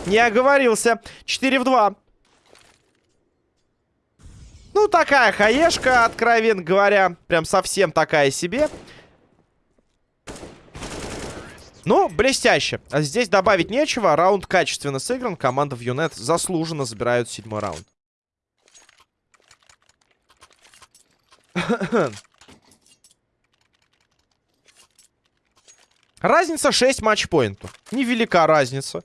не оговорился. 4 в 2. Ну, такая хаешка, откровенно говоря. Прям совсем такая себе. Ну, блестяще. А здесь добавить нечего. Раунд качественно сыгран. Команда в Юнет заслуженно забирают седьмой раунд. Разница 6 матчпоинтов. Невелика разница.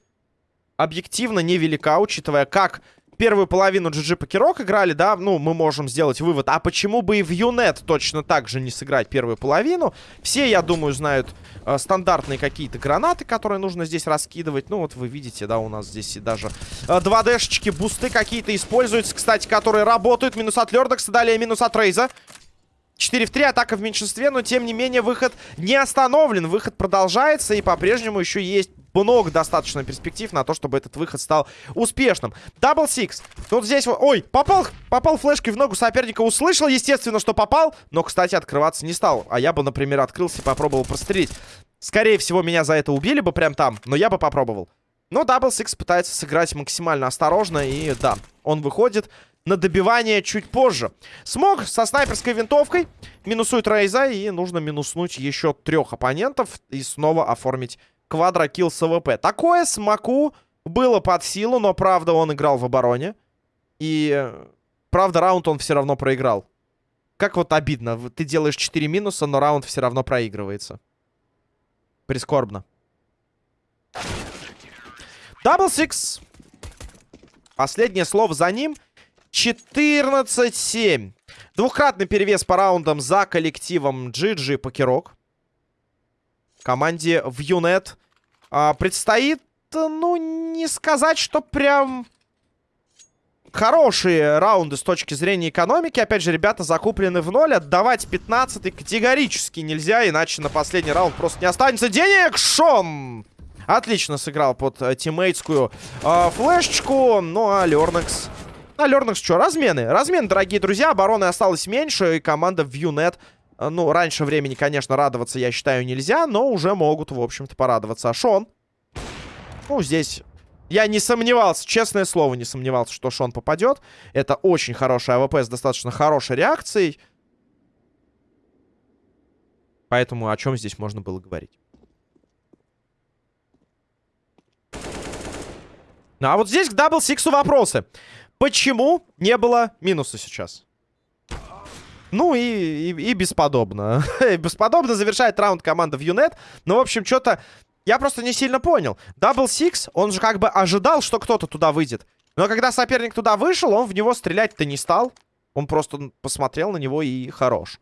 Объективно невелика, учитывая, как первую половину GG Покерок играли, да, ну, мы можем сделать вывод. А почему бы и в Юнет точно так же не сыграть первую половину? Все, я думаю, знают э, стандартные какие-то гранаты, которые нужно здесь раскидывать. Ну, вот вы видите, да, у нас здесь и даже э, 2D-шечки, бусты какие-то используются, кстати, которые работают. Минус от Лердокса, далее минус от Рейза. 4 в 3, атака в меньшинстве, но тем не менее выход не остановлен. Выход продолжается и по-прежнему еще есть много достаточно перспектив на то, чтобы этот выход стал успешным. Дабл сикс. Вот здесь. Ой, попал, попал флешкой в ногу соперника. Услышал, естественно, что попал. Но, кстати, открываться не стал. А я бы, например, открылся и попробовал прострелить. Скорее всего, меня за это убили бы прям там. Но я бы попробовал. Но Дабл Сикс пытается сыграть максимально осторожно. И да, он выходит на добивание чуть позже. Смог со снайперской винтовкой. Минусует Рейза. И нужно минуснуть еще трех оппонентов. И снова оформить квадрокилл с АВП. Такое Смоку было под силу. Но, правда, он играл в обороне. И, правда, раунд он все равно проиграл. Как вот обидно. Ты делаешь 4 минуса, но раунд все равно проигрывается. Прискорбно. Дабл Сикс. Последнее слово за ним. 14-7. Двухкратный перевес по раундам за коллективом GG PokerOK. Команде в Юнет а, предстоит, ну, не сказать, что прям хорошие раунды с точки зрения экономики. Опять же, ребята закуплены в ноль. Отдавать 15 категорически нельзя, иначе на последний раунд просто не останется денег. Шон! Отлично сыграл под э, тиммейтскую э, флешечку. Ну, а Лернекс на Лернакс что, размены. Размены, дорогие друзья. Обороны осталось меньше. И команда в Юнет... Э, ну, раньше времени, конечно, радоваться, я считаю, нельзя. Но уже могут, в общем-то, порадоваться. А Шон... Ну, здесь... Я не сомневался, честное слово, не сомневался, что Шон попадет. Это очень хороший АВП с достаточно хорошей реакцией. Поэтому о чем здесь можно было говорить? Ну, а вот здесь к Дабл Сиксу вопросы. Почему не было минуса сейчас? Ну и, и, и бесподобно. [laughs] бесподобно завершает раунд команда в Юнет. Ну, в общем, что-то... Я просто не сильно понял. Дабл Сикс, он же как бы ожидал, что кто-то туда выйдет. Но когда соперник туда вышел, он в него стрелять-то не стал. Он просто посмотрел на него и хорош.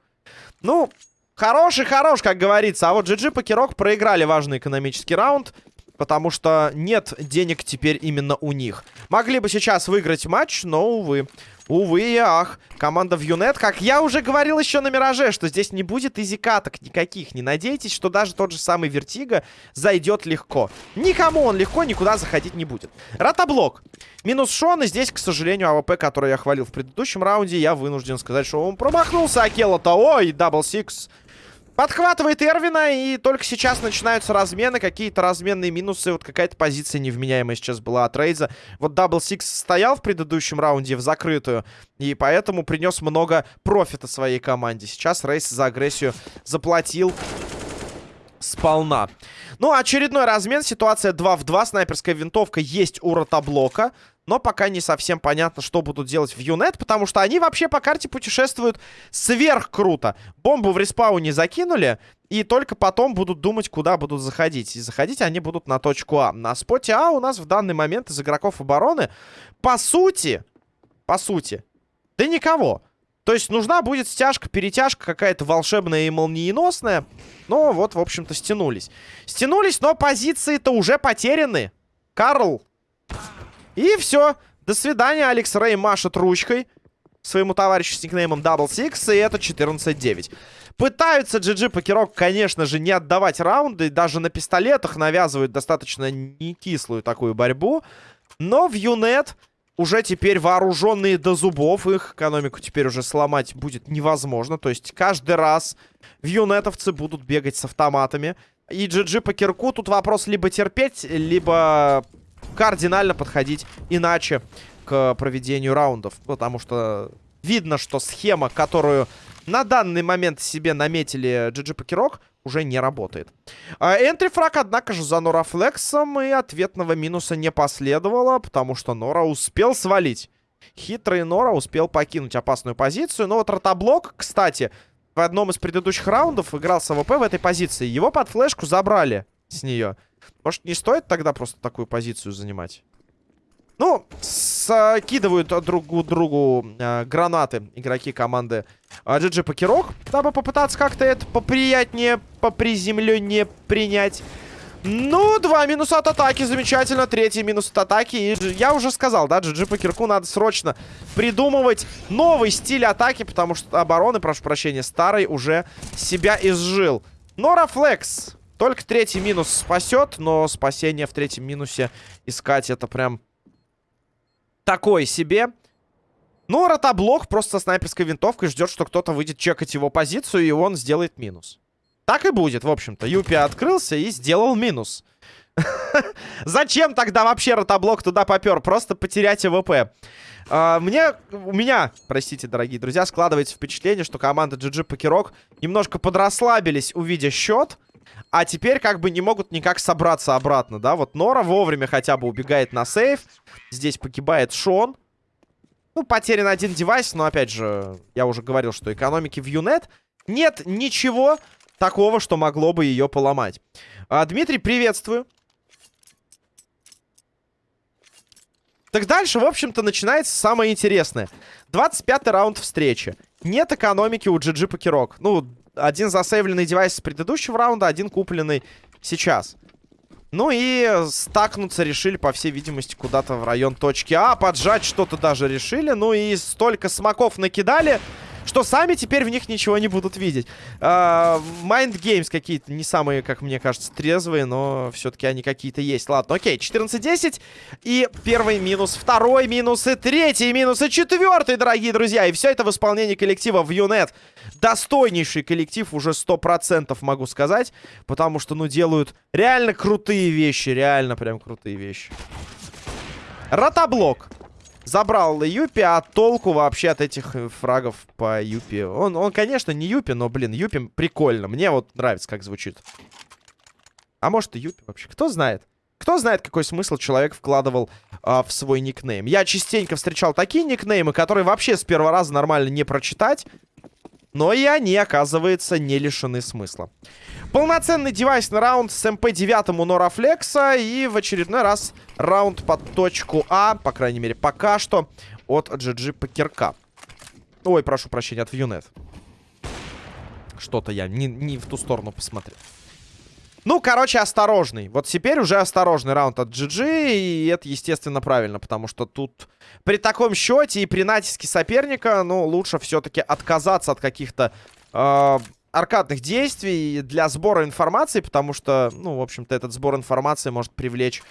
Ну, хороший хорош, как говорится. А вот GG Покерок проиграли важный экономический раунд. Потому что нет денег теперь именно у них. Могли бы сейчас выиграть матч, но, увы. Увы и ах. Команда в Юнет, как я уже говорил еще на Мираже, что здесь не будет easy каток никаких. Не надейтесь, что даже тот же самый Вертига зайдет легко. Никому он легко никуда заходить не будет. Ротоблок. Минус Шон, и здесь, к сожалению, АВП, который я хвалил в предыдущем раунде, я вынужден сказать, что он промахнулся. Акела-то, ой, дабл сикс. Подхватывает Эрвина, и только сейчас начинаются размены, какие-то разменные минусы. Вот какая-то позиция невменяемая сейчас была от Рейза. Вот Дабл Сикс стоял в предыдущем раунде в закрытую, и поэтому принес много профита своей команде. Сейчас Рейз за агрессию заплатил сполна. Ну, очередной размен. Ситуация 2 в 2. Снайперская винтовка есть у ротоблока. Но пока не совсем понятно, что будут делать в Юнет, потому что они вообще по карте путешествуют сверх круто. Бомбу в респауне закинули, и только потом будут думать, куда будут заходить. И заходить они будут на точку А. На споте А у нас в данный момент из игроков обороны, по сути, по сути, да никого. То есть нужна будет стяжка, перетяжка какая-то волшебная и молниеносная. Но вот, в общем-то, стянулись. Стянулись, но позиции-то уже потеряны. Карл и все. До свидания. Алекс Рэй машет ручкой своему товарищу с никнеймом Double Six. И это 14-9. Пытаются GG Покерок, конечно же, не отдавать раунды. Даже на пистолетах навязывают достаточно не кислую такую борьбу. Но в Юнет уже теперь вооруженные до зубов. Их экономику теперь уже сломать будет невозможно. То есть каждый раз в юнетовцы будут бегать с автоматами. И GG по кирку тут вопрос либо терпеть, либо кардинально подходить иначе к проведению раундов. Потому что видно, что схема, которую на данный момент себе наметили GG Покерок, уже не работает. Энтри фраг, однако же, за Нора Флексом, и ответного минуса не последовало, потому что Нора успел свалить. Хитрый Нора успел покинуть опасную позицию. Но вот ротоблок, кстати, в одном из предыдущих раундов играл с АВП в этой позиции. Его под флешку забрали с нее. Может, не стоит тогда просто такую позицию занимать? Ну, скидывают друг другу э, гранаты игроки команды э, GG Покерок, дабы попытаться как-то это поприятнее, поприземленнее принять. Ну, два минуса от атаки, замечательно. Третий минус от атаки. И я уже сказал, да, GG Покерку надо срочно придумывать новый стиль атаки, потому что обороны, прошу прощения, старый уже себя изжил. Нора Флекс. Только третий минус спасет, но спасение в третьем минусе искать это прям такой себе. Ну, ротоблок просто со снайперской винтовкой ждет, что кто-то выйдет чекать его позицию, и он сделает минус. Так и будет, в общем-то. Юпи открылся и сделал минус. [laughs] Зачем тогда вообще ротоблок туда попер? Просто потерять АВП. Uh, мне, у меня, простите, дорогие друзья, складывается впечатление, что команда GG Покерок немножко подрасслабились, увидя счет. А теперь как бы не могут никак собраться обратно, да? Вот Нора вовремя хотя бы убегает на save. Здесь погибает Шон. Ну, потерян один девайс, но опять же, я уже говорил, что экономики в Юнет нет ничего такого, что могло бы ее поломать. А, Дмитрий, приветствую. Так дальше, в общем-то, начинается самое интересное. 25-й раунд встречи. Нет экономики у GG Покерок. Ну, один засейвленный девайс с предыдущего раунда, один купленный сейчас. Ну и стакнуться решили, по всей видимости, куда-то в район точки А. Поджать что-то даже решили. Ну и столько смоков накидали что сами теперь в них ничего не будут видеть. Uh, Mind Games какие-то не самые, как мне кажется, трезвые, но все-таки они какие-то есть. Ладно, окей, 14-10. И первый минус, второй минус, и третий минус, и четвертый, дорогие друзья. И все это в исполнении коллектива в Юнет. Достойнейший коллектив, уже 100% могу сказать. Потому что, ну, делают реально крутые вещи, реально прям крутые вещи. Ротоблок. Забрал Юпи, а толку вообще от этих э, фрагов по Юпи? Он, он, конечно, не Юпи, но, блин, Юпи прикольно. Мне вот нравится, как звучит. А может и Юпи вообще? Кто знает? Кто знает, какой смысл человек вкладывал а, в свой никнейм? Я частенько встречал такие никнеймы, которые вообще с первого раза нормально не прочитать. Но и они, оказывается, не лишены смысла. Полноценный девайс на раунд с МП-9 у Норафлекса. И в очередной раз раунд под точку А, по крайней мере, пока что, от GG Покерка. Ой, прошу прощения, от Вьюнет. Что-то я не, не в ту сторону посмотрел. Ну, короче, осторожный. Вот теперь уже осторожный раунд от GG, и это, естественно, правильно, потому что тут при таком счете и при натиске соперника, ну, лучше все-таки отказаться от каких-то э, аркадных действий для сбора информации, потому что, ну, в общем-то, этот сбор информации может привлечь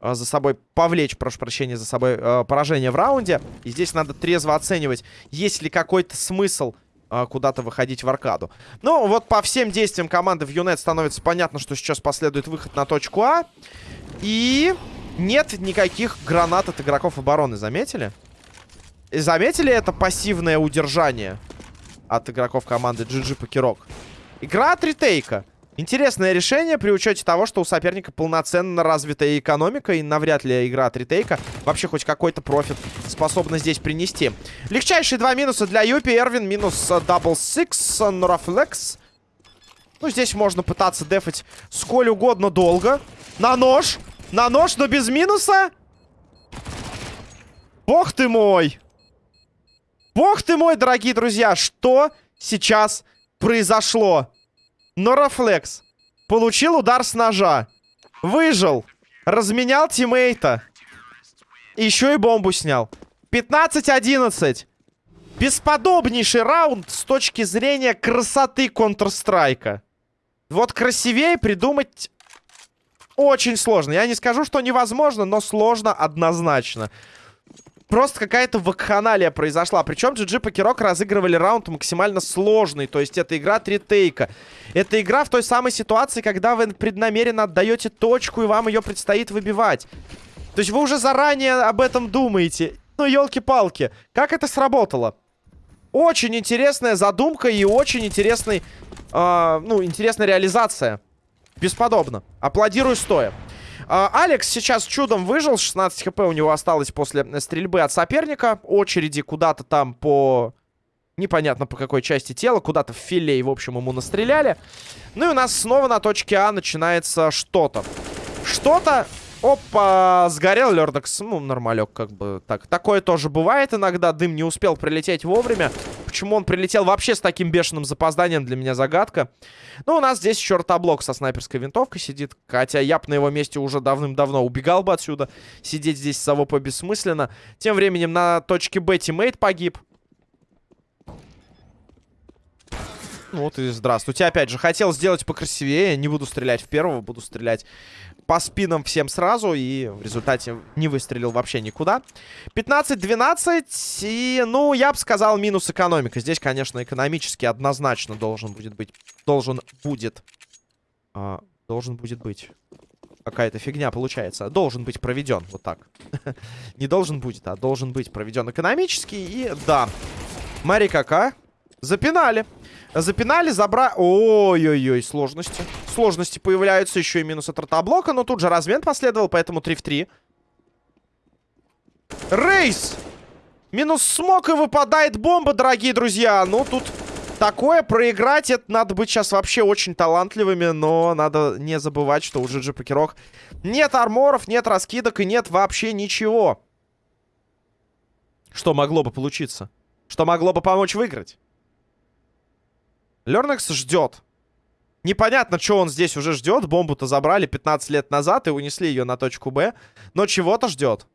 э, за собой, повлечь, прошу прощения, за собой э, поражение в раунде. И здесь надо трезво оценивать, есть ли какой-то смысл куда-то выходить в аркаду. Ну, вот по всем действиям команды в Юнет становится понятно, что сейчас последует выход на точку А. И нет никаких гранат от игроков обороны, заметили? И заметили это пассивное удержание от игроков команды GG Покерок? Игра от ретейка. Интересное решение при учете того, что у соперника полноценно развитая экономика, и навряд ли игра от retake а вообще хоть какой-то профит способна здесь принести. Легчайшие два минуса для Юпи. Эрвин минус дабл сикс, Норафлекс. Ну, здесь можно пытаться дефать сколь угодно долго. На нож! На нож, но без минуса! Бог ты мой! Бог ты мой, дорогие друзья! Что сейчас произошло? Норафлекс. Получил удар с ножа. Выжил. Разменял тиммейта. Еще и бомбу снял. 15-11. Бесподобнейший раунд с точки зрения красоты Counter-Strike. Вот красивее придумать очень сложно. Я не скажу, что невозможно, но сложно однозначно просто какая-то вакханалия произошла. Причем GG Покерок разыгрывали раунд максимально сложный. То есть это игра три тейка. Это игра в той самой ситуации, когда вы преднамеренно отдаете точку, и вам ее предстоит выбивать. То есть вы уже заранее об этом думаете. Ну, елки-палки. Как это сработало? Очень интересная задумка и очень интересный, э, ну, интересная реализация. Бесподобно. Аплодирую стоя. Э, Алекс сейчас чудом выжил. 16 хп у него осталось после стрельбы от соперника. Очереди куда-то там по... Непонятно по какой части тела. Куда-то в филей, в общем, ему настреляли. Ну и у нас снова на точке А начинается что-то. Что-то Опа, сгорел Лердекс. Ну, нормалек, как бы. Так, такое тоже бывает иногда. Дым не успел прилететь вовремя. Почему он прилетел вообще с таким бешеным запозданием, для меня загадка. Ну, у нас здесь еще ротоблок со снайперской винтовкой сидит. Хотя я бы на его месте уже давным-давно убегал бы отсюда. Сидеть здесь с АВП бессмысленно. Тем временем на точке Б тиммейт погиб. Ну вот и здравствуйте. Опять же, хотел сделать покрасивее. Не буду стрелять в первого, буду стрелять по спинам всем сразу. И в результате не выстрелил вообще никуда. 15-12. И, ну, я бы сказал, минус экономика. Здесь, конечно, экономически однозначно должен будет быть... Должен будет... А, должен будет быть... Какая-то фигня получается. Должен быть проведен. Вот так. [laughs] Не должен будет, а должен быть проведен экономически. И да. Мари кака. Запинали. Запинали, забрали... Ой-ой-ой, сложности. Сложности появляются, еще и минус от ротоблока, но тут же размен последовал, поэтому 3 в 3. Рейс! Минус смог и выпадает бомба, дорогие друзья. Ну, тут такое проиграть, это надо быть сейчас вообще очень талантливыми, но надо не забывать, что у GG Покерок нет арморов, нет раскидок и нет вообще ничего. Что могло бы получиться? Что могло бы помочь выиграть? Лернекс ждет. Непонятно, что он здесь уже ждет. Бомбу-то забрали 15 лет назад и унесли ее на точку Б. Но чего-то ждет.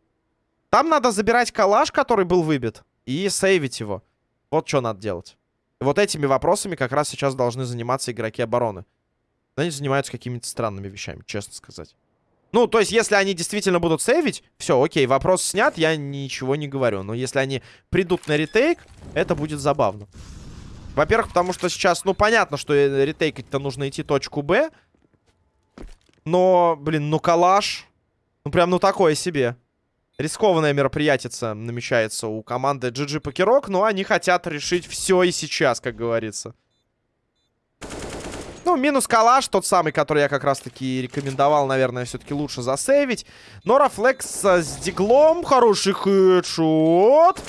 Там надо забирать калаш, который был выбит, и сейвить его. Вот что надо делать. Вот этими вопросами как раз сейчас должны заниматься игроки обороны. Они занимаются какими-то странными вещами, честно сказать. Ну, то есть, если они действительно будут сейвить, все, окей, вопрос снят, я ничего не говорю. Но если они придут на ретейк, это будет забавно. Во-первых, потому что сейчас, ну, понятно, что ретейкать-то нужно идти точку Б. Но, блин, ну, калаш. Ну, прям, ну, такое себе. Рискованное мероприятие намечается у команды GG Покерок, но они хотят решить все и сейчас, как говорится. Ну, минус калаш, тот самый, который я как раз-таки рекомендовал, наверное, все-таки лучше засейвить. Нора Флекс с диглом, хороший хедшот.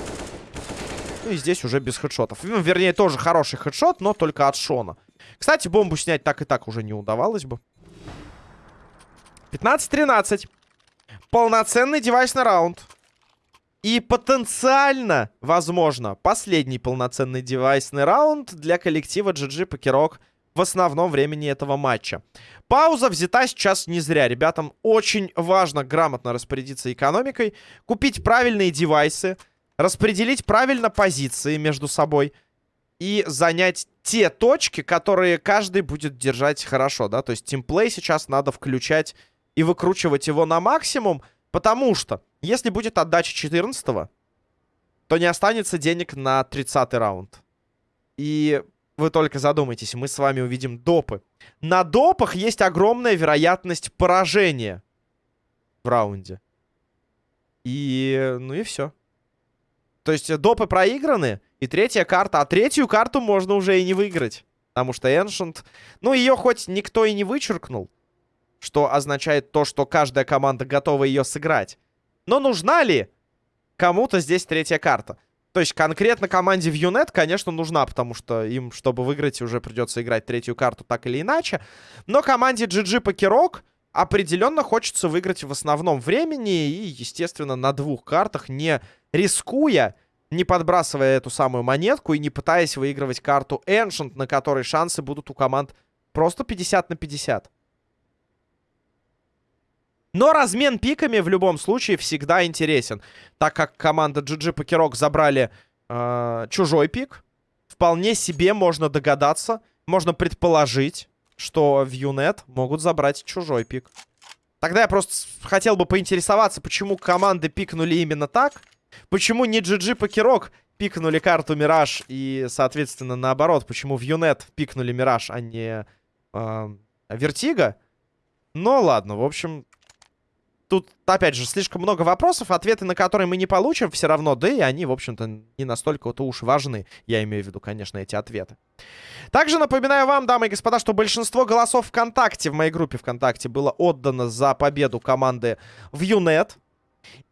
Ну и здесь уже без хедшотов. Ну, вернее, тоже хороший хедшот, но только от Шона. Кстати, бомбу снять так и так уже не удавалось бы. 15-13. Полноценный девайсный раунд. И потенциально, возможно, последний полноценный девайсный раунд для коллектива GG Покерок в основном времени этого матча. Пауза взята сейчас не зря. Ребятам очень важно грамотно распорядиться экономикой, купить правильные девайсы, распределить правильно позиции между собой и занять те точки, которые каждый будет держать хорошо, да, то есть тимплей сейчас надо включать и выкручивать его на максимум, потому что если будет отдача 14 то не останется денег на 30 раунд. И вы только задумайтесь, мы с вами увидим допы. На допах есть огромная вероятность поражения в раунде. И, ну и все. То есть э, допы проиграны, и третья карта. А третью карту можно уже и не выиграть. Потому что Ancient... Ну, ее хоть никто и не вычеркнул. Что означает то, что каждая команда готова ее сыграть. Но нужна ли кому-то здесь третья карта? То есть конкретно команде в Юнет, конечно, нужна, потому что им, чтобы выиграть, уже придется играть третью карту так или иначе. Но команде GG Покерок определенно хочется выиграть в основном времени и, естественно, на двух картах, не рискуя, не подбрасывая эту самую монетку и не пытаясь выигрывать карту Ancient, на которой шансы будут у команд просто 50 на 50. Но размен пиками в любом случае всегда интересен. Так как команда GG Покерок забрали э, чужой пик, вполне себе можно догадаться, можно предположить, что в Юнет могут забрать чужой пик. Тогда я просто хотел бы поинтересоваться, почему команды пикнули именно так. Почему не GG Покерок пикнули карту Мираж и, соответственно, наоборот, почему в Юнет пикнули Мираж, а не э, Вертига. Ну, ладно, в общем, тут, опять же, слишком много вопросов, ответы на которые мы не получим все равно, да и они, в общем-то, не настолько-то уж важны. Я имею в виду, конечно, эти ответы. Также напоминаю вам, дамы и господа, что большинство голосов ВКонтакте, в моей группе ВКонтакте, было отдано за победу команды в ЮНЕТ.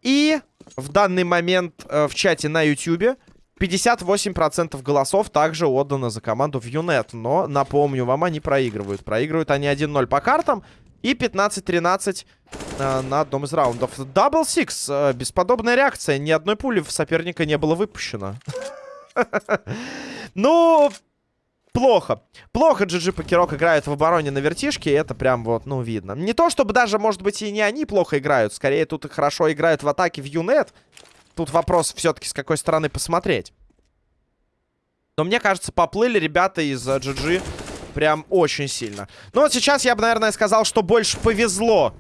И в данный момент э, в чате на YouTube 58% голосов также отдано за команду в ЮНЕТ. Но, напомню вам, они проигрывают. Проигрывают они 1-0 по картам и 15-13 э, на одном из раундов. Дабл Сикс. Э, бесподобная реакция. Ни одной пули в соперника не было выпущено. [laughs] Ну, плохо. Плохо GG Покерок играют в обороне на вертишке, это прям вот, ну, видно. Не то, чтобы даже, может быть, и не они плохо играют. Скорее, тут хорошо играют в атаке в Юнет. Тут вопрос все-таки, с какой стороны посмотреть. Но мне кажется, поплыли ребята из GG Прям очень сильно. Ну вот сейчас я бы, наверное, сказал, что больше повезло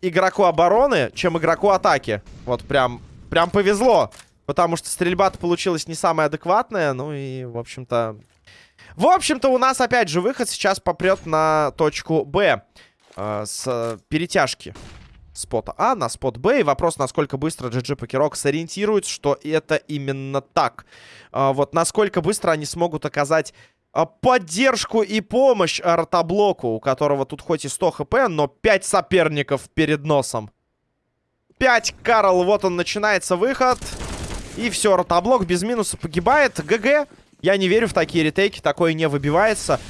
игроку обороны, чем игроку атаки. Вот прям, прям повезло. Потому что стрельба-то получилась не самая адекватная. Ну и, в общем-то... В общем-то, у нас опять же выход сейчас попрет на точку Б. Э, с перетяжки спота А на спот Б. И вопрос, насколько быстро GG Покерок сориентируется, что это именно так. Э, вот насколько быстро они смогут оказать поддержку и помощь артоблоку, у которого тут хоть и 100 хп, но 5 соперников перед носом. 5, Карл, вот он, начинается выход. И все, ротоблок без минуса погибает. ГГ. Я не верю в такие ретейки, такое не выбивается.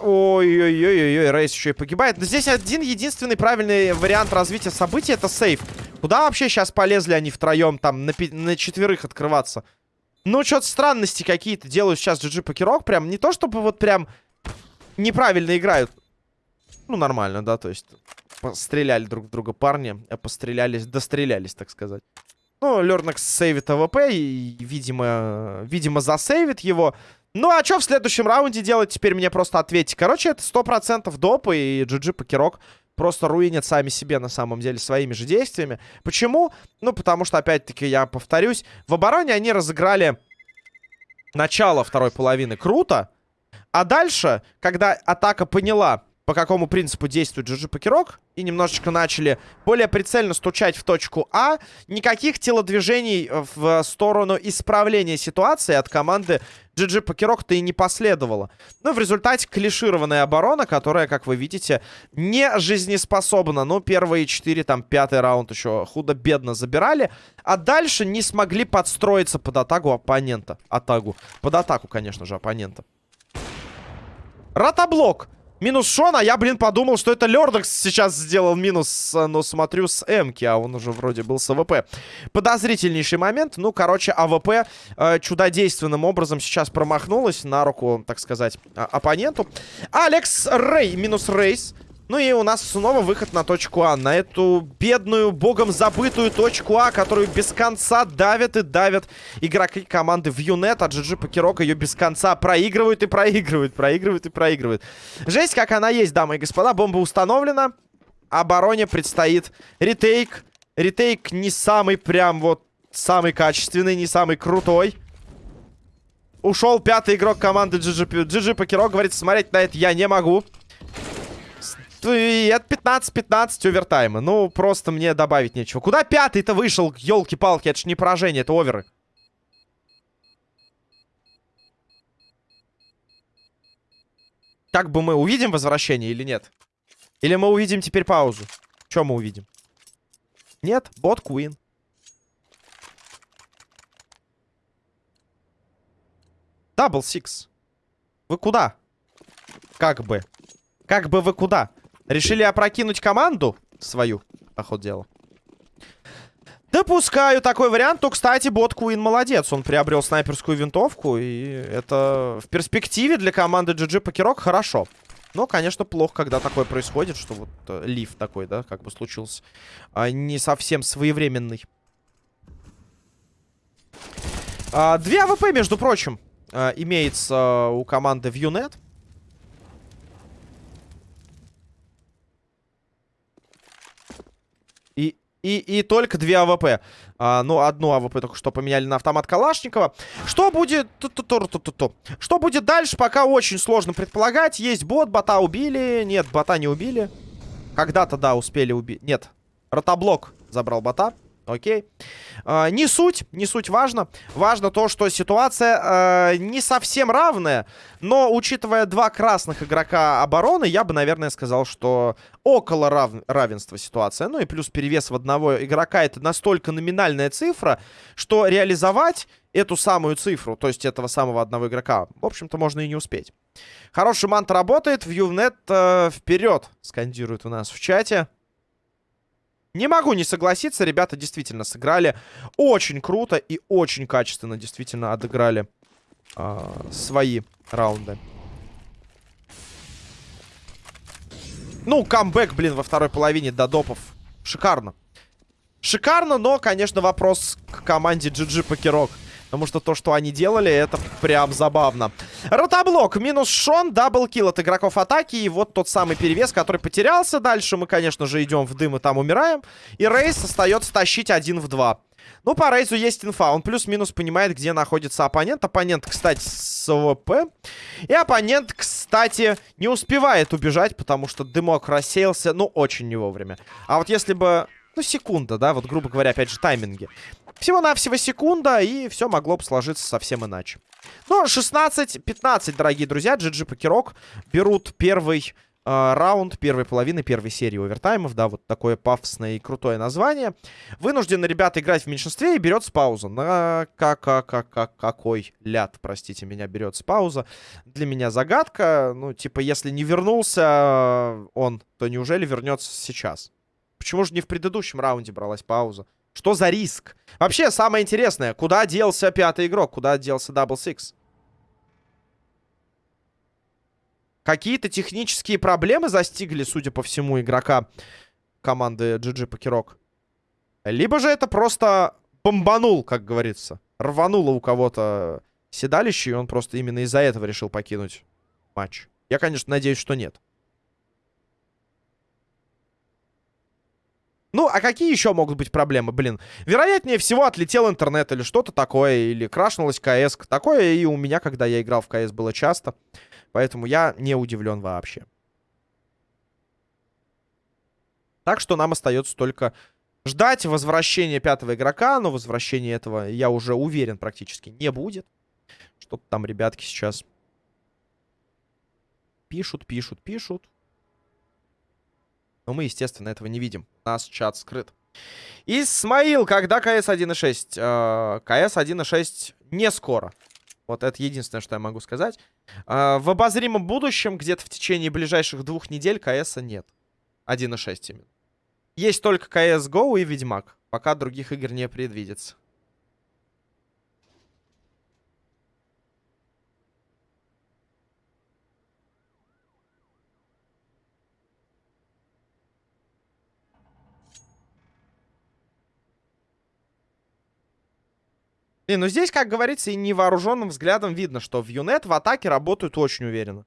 Ой-ой-ой-ой, Рейз еще и погибает. Но здесь один единственный правильный вариант развития событий это save. Куда вообще сейчас полезли они втроем там на, на четверых открываться? Ну, что-то странности какие-то делают сейчас GG Покерок. Прям не то, чтобы вот прям неправильно играют. Ну, нормально, да, то есть стреляли друг в друга парни, а пострелялись, дострелялись, так сказать. Ну, Лернакс сейвит АВП и, видимо, видимо, засейвит его. Ну, а что в следующем раунде делать, теперь мне просто ответьте. Короче, это 100% доп, и GG Покерок просто руинят сами себе на самом деле своими же действиями. Почему? Ну, потому что, опять-таки, я повторюсь, в обороне они разыграли начало второй половины круто, а дальше, когда атака поняла, по какому принципу действует GG Покерок, и немножечко начали более прицельно стучать в точку А, никаких телодвижений в сторону исправления ситуации от команды GG Покерок-то и не последовало. Ну, в результате клишированная оборона, которая, как вы видите, не жизнеспособна. Ну, первые четыре, там, пятый раунд еще худо-бедно забирали, а дальше не смогли подстроиться под атаку оппонента. Атаку. Под атаку, конечно же, оппонента. Ротоблок. Минус Шон, а я, блин, подумал, что это Лердекс сейчас сделал минус, но смотрю с Эмки, а он уже вроде был с АВП. Подозрительнейший момент. Ну, короче, АВП э, чудодейственным образом сейчас промахнулась на руку, так сказать, оппоненту. Алекс Рей, минус Рейс. Ну и у нас снова выход на точку А. На эту бедную, богом забытую точку А, которую без конца давят и давят игроки команды в Юнет. А GG Покерок ее без конца проигрывают и проигрывают, проигрывают и проигрывают. Жесть, как она есть, дамы и господа. Бомба установлена. Обороне предстоит ретейк. Ретейк не самый прям вот самый качественный, не самый крутой. Ушел пятый игрок команды GG, GG Покерок. Говорит, смотреть на это я не могу. И это 15-15 овертайма. Ну, просто мне добавить нечего. Куда пятый-то вышел? Елки-палки, это ж не поражение, это оверы. Так бы мы увидим возвращение или нет? Или мы увидим теперь паузу? Что мы увидим? Нет, бот Куин. Дабл Сикс. Вы куда? Как бы. Как бы вы куда? Решили опрокинуть команду свою, по ходу дела. Допускаю такой вариант. То, кстати, бот Куин молодец. Он приобрел снайперскую винтовку. И это в перспективе для команды GG Покерок хорошо. Но, конечно, плохо, когда такое происходит, что вот э, leave такой, да, как бы случился. А, не совсем своевременный. А, две АВП, между прочим, а, имеется у команды Вьюнет. И, и только две АВП. А, ну, одну АВП только что поменяли на автомат Калашникова. Что будет... Что будет дальше, пока очень сложно предполагать. Есть бот, бота убили. Нет, бота не убили. Когда-то, да, успели убить. Нет, ротоблок забрал бота. Окей. Э, не суть, не суть важно. Важно то, что ситуация э, не совсем равная. Но, учитывая два красных игрока обороны, я бы, наверное, сказал, что около рав равенства ситуация. Ну и плюс перевес в одного игрока. Это настолько номинальная цифра, что реализовать эту самую цифру, то есть этого самого одного игрока, в общем-то, можно и не успеть. Хороший мант работает. Вьюнет э, вперед, скандирует у нас в чате. Не могу не согласиться, ребята действительно сыграли очень круто и очень качественно действительно отыграли э, свои раунды. Ну, камбэк, блин, во второй половине до допов. Шикарно. Шикарно, но, конечно, вопрос к команде GG Покерок. Потому что то, что они делали, это прям забавно. Ротоблок, минус Шон, double kill от игроков атаки. И вот тот самый перевес, который потерялся. Дальше мы, конечно же, идем в дым и там умираем. И Рейс остается тащить один в два. Ну, по Рейзу есть инфа. Он плюс-минус понимает, где находится оппонент. Оппонент, кстати, с АВП. И оппонент, кстати, не успевает убежать, потому что дымок рассеялся, ну, очень не вовремя. А вот если бы... Ну, секунда, да, вот, грубо говоря, опять же, тайминги. Всего-навсего секунда, и все могло бы сложиться совсем иначе. Ну, 16-15, дорогие друзья. GG Покерок берут первый э, раунд первой половины первой серии овертаймов. Да, вот такое пафосное и крутое название. Вынуждены ребята играть в меньшинстве и берется пауза. На как, как, как, как, какой ляд, простите меня, берется пауза. Для меня загадка. Ну, типа, если не вернулся он, то неужели вернется сейчас? Почему же не в предыдущем раунде бралась пауза? Что за риск? Вообще, самое интересное, куда делся пятый игрок? Куда делся Double Six? Какие-то технические проблемы застигли, судя по всему, игрока команды GG Покерок. Либо же это просто бомбанул, как говорится. Рвануло у кого-то седалище, и он просто именно из-за этого решил покинуть матч. Я, конечно, надеюсь, что нет. Ну, а какие еще могут быть проблемы, блин? Вероятнее всего отлетел интернет или что-то такое, или крашнулась КС. Такое и у меня, когда я играл в КС, было часто. Поэтому я не удивлен вообще. Так что нам остается только ждать возвращения пятого игрока. Но возвращения этого, я уже уверен, практически не будет. Что-то там ребятки сейчас пишут, пишут, пишут. Но мы, естественно, этого не видим. У нас чат скрыт. Исмаил, когда КС 1.6? Э, КС 1.6 не скоро. Вот это единственное, что я могу сказать. Э, в обозримом будущем, где-то в течение ближайших двух недель, КС нет. 1.6 именно. Есть только CSGO и Ведьмак. Пока других игр не предвидится. И, ну здесь, как говорится, и невооруженным взглядом видно, что в Юнет в атаке работают очень уверенно.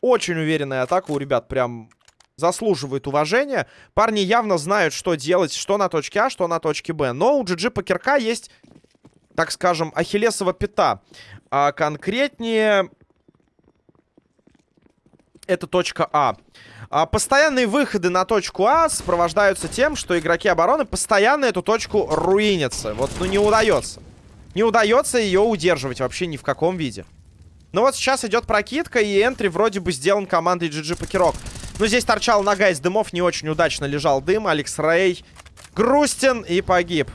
Очень уверенная атака у ребят прям заслуживает уважения. Парни явно знают, что делать, что на точке А, что на точке Б. Но у GG Покерка есть, так скажем, ахиллесова пята. А конкретнее... Это точка А. а. Постоянные выходы на точку А сопровождаются тем, что игроки обороны постоянно эту точку руинятся. Вот, ну, не удается. Не удается ее удерживать вообще ни в каком виде. Ну вот сейчас идет прокидка, и энтри вроде бы сделан командой GG Покерок. Но здесь торчал нога из дымов, не очень удачно лежал дым. Алекс Рей грустен и погиб.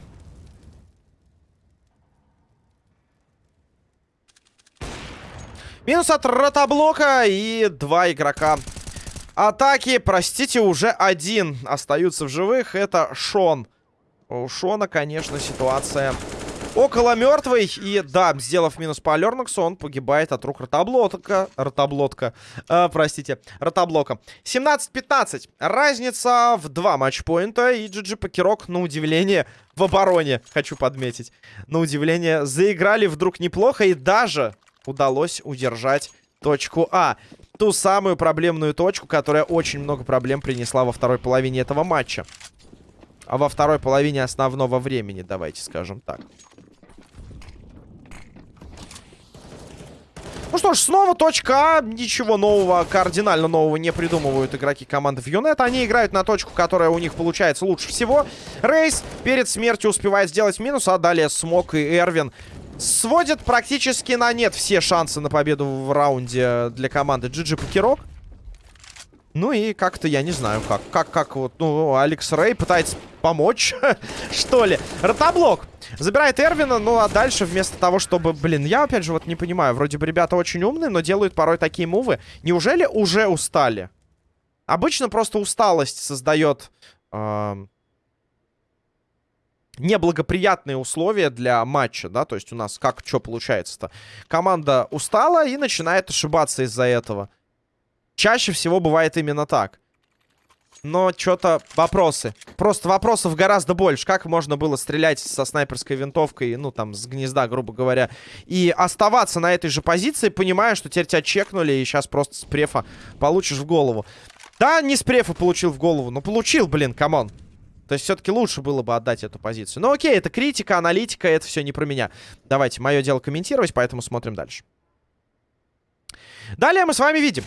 Минус от ротоблока и два игрока атаки. Простите, уже один остаются в живых. Это Шон. У Шона, конечно, ситуация Около мертвый. И да, сделав минус по Лернаксу, он погибает от рук ротоблотка. Ротоблотка. Э, простите, ротоблока. 17-15. Разница в два матчпоинта. И GG Покерок, на удивление, в обороне, хочу подметить. На удивление, заиграли вдруг неплохо. И даже удалось удержать точку А. Ту самую проблемную точку, которая очень много проблем принесла во второй половине этого матча. А во второй половине основного времени, давайте скажем так. Что ж, снова точка А. Ничего нового, кардинально нового не придумывают игроки команды Юнет. Они играют на точку, которая у них получается лучше всего. Рейс перед смертью успевает сделать минус, а далее Смок и Эрвин сводят практически на нет все шансы на победу в раунде для команды GG Покерок. Ну и как-то, я не знаю, как. Как, как вот, ну, Алекс Рэй пытается помочь, [laughs] что ли. Ротоблок забирает Эрвина, ну а дальше вместо того, чтобы... Блин, я опять же вот не понимаю. Вроде бы ребята очень умные, но делают порой такие мувы. Неужели уже устали? Обычно просто усталость создает... Э неблагоприятные условия для матча, да, то есть у нас как, что получается-то? Команда устала и начинает ошибаться из-за этого. Чаще всего бывает именно так. Но что-то вопросы. Просто вопросов гораздо больше. Как можно было стрелять со снайперской винтовкой, ну, там, с гнезда, грубо говоря, и оставаться на этой же позиции, понимая, что теперь тебя чекнули, и сейчас просто с префа получишь в голову. Да, не с префа получил в голову, но получил, блин, come on. То есть все-таки лучше было бы отдать эту позицию. Ну окей, это критика, аналитика, это все не про меня. Давайте, мое дело комментировать, поэтому смотрим дальше. Далее мы с вами видим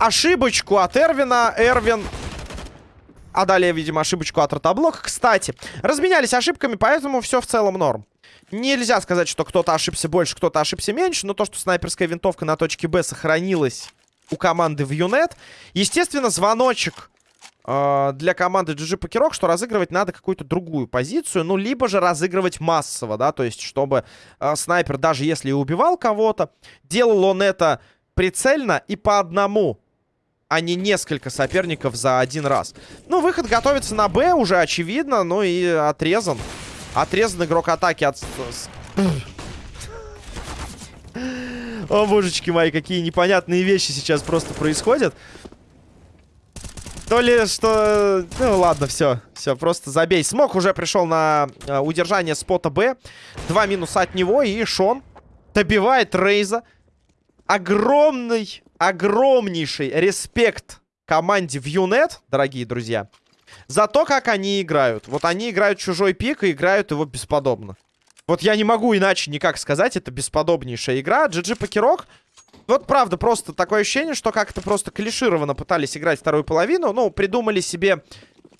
ошибочку от Эрвина. Эрвин... А далее видим ошибочку от Ротоблока. Кстати, разменялись ошибками, поэтому все в целом норм. Нельзя сказать, что кто-то ошибся больше, кто-то ошибся меньше, но то, что снайперская винтовка на точке Б сохранилась у команды в Юнет. Естественно, звоночек э, для команды GG Покерок, что разыгрывать надо какую-то другую позицию, ну, либо же разыгрывать массово, да, то есть, чтобы э, снайпер, даже если и убивал кого-то, делал он это прицельно и по одному а не несколько соперников за один раз. Ну, выход готовится на Б, уже очевидно, ну и отрезан. Отрезан игрок атаки от... [laughs] О, божечки мои, какие непонятные вещи сейчас просто происходят. То ли что... Ну, ладно, все. Все, просто забей. Смог уже пришел на э, удержание спота Б. Два минуса от него, и Шон добивает Рейза. Огромный огромнейший респект команде в Юнет, дорогие друзья, за то, как они играют. Вот они играют чужой пик и играют его бесподобно. Вот я не могу иначе никак сказать, это бесподобнейшая игра. GG Покерок, вот правда, просто такое ощущение, что как-то просто клишированно пытались играть вторую половину. Ну, придумали себе,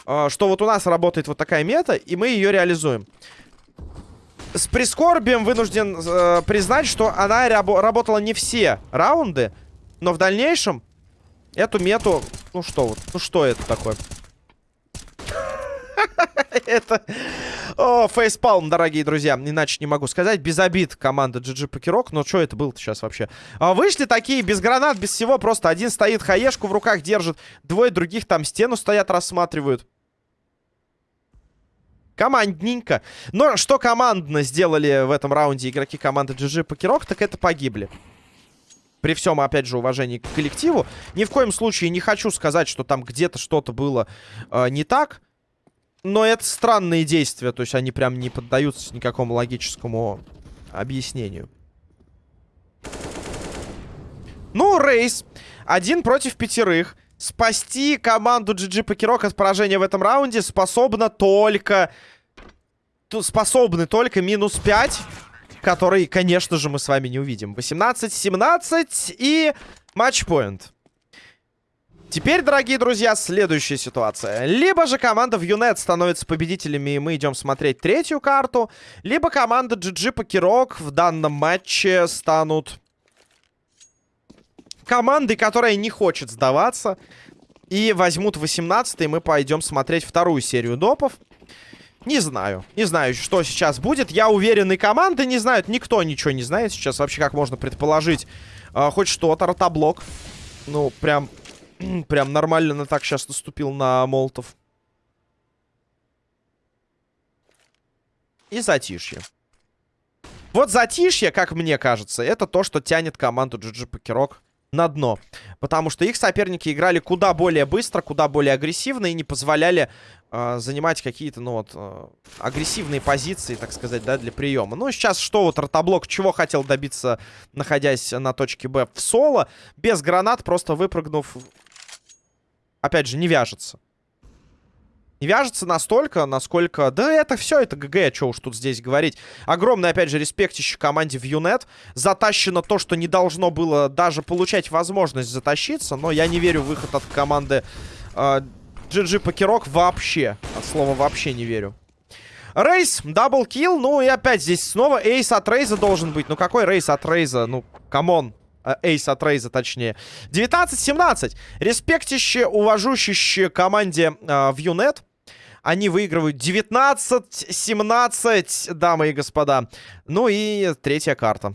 э, что вот у нас работает вот такая мета, и мы ее реализуем. С прискорбием вынужден э, признать, что она рабо работала не все раунды. Но в дальнейшем эту мету... Ну что вот, ну что это такое? [laughs] Это... О, фейспалм, дорогие друзья. Иначе не могу сказать. Без обид команда GG Покерок. Но что это было-то сейчас вообще? А, вышли такие, без гранат, без всего. Просто один стоит, хаешку в руках держит. Двое других там стену стоят, рассматривают. Командненько. Но что командно сделали в этом раунде игроки команды GG Покерок, так это погибли при всем, опять же, уважении к коллективу. Ни в коем случае не хочу сказать, что там где-то что-то было э, не так. Но это странные действия. То есть они прям не поддаются никакому логическому объяснению. Ну, рейс. Один против пятерых. Спасти команду GG Покерок от поражения в этом раунде способна только... Способны только минус 5 который, конечно же, мы с вами не увидим. 18-17 и матчпоинт. Теперь, дорогие друзья, следующая ситуация. Либо же команда в Юнет становится победителями, и мы идем смотреть третью карту, либо команда GG Покерок в данном матче станут командой, которая не хочет сдаваться, и возьмут 18 и мы пойдем смотреть вторую серию допов. Не знаю. Не знаю, что сейчас будет. Я уверен, и команды не знают. Никто ничего не знает сейчас. Вообще, как можно предположить э, хоть что-то. Ротоблок. Ну, прям... [clears throat] прям нормально так сейчас наступил на Молотов. И затишье. Вот затишье, как мне кажется, это то, что тянет команду GG Покерок на дно. Потому что их соперники играли куда более быстро, куда более агрессивно и не позволяли э, занимать какие-то, ну вот, э, агрессивные позиции, так сказать, да, для приема. Ну, сейчас что вот Ротоблок чего хотел добиться, находясь на точке Б в соло, без гранат, просто выпрыгнув, опять же, не вяжется. не вяжется настолько, насколько... Да это все, это ГГ, что уж тут здесь говорить. Огромный, опять же, респектище команде Вьюнет. Затащено то, что не должно было даже получать возможность затащиться. Но я не верю в выход от команды э, GG Покерок вообще. От слова вообще не верю. Рейс, double kill. Ну и опять здесь снова ace от Рейза должен быть. Ну какой рейс от Рейза? Ну, come on. Э, ace от Рейза, точнее. 19-17. Респектище, уважущище команде э, Вьюнет. Они выигрывают 19-17, дамы и господа. Ну и третья карта.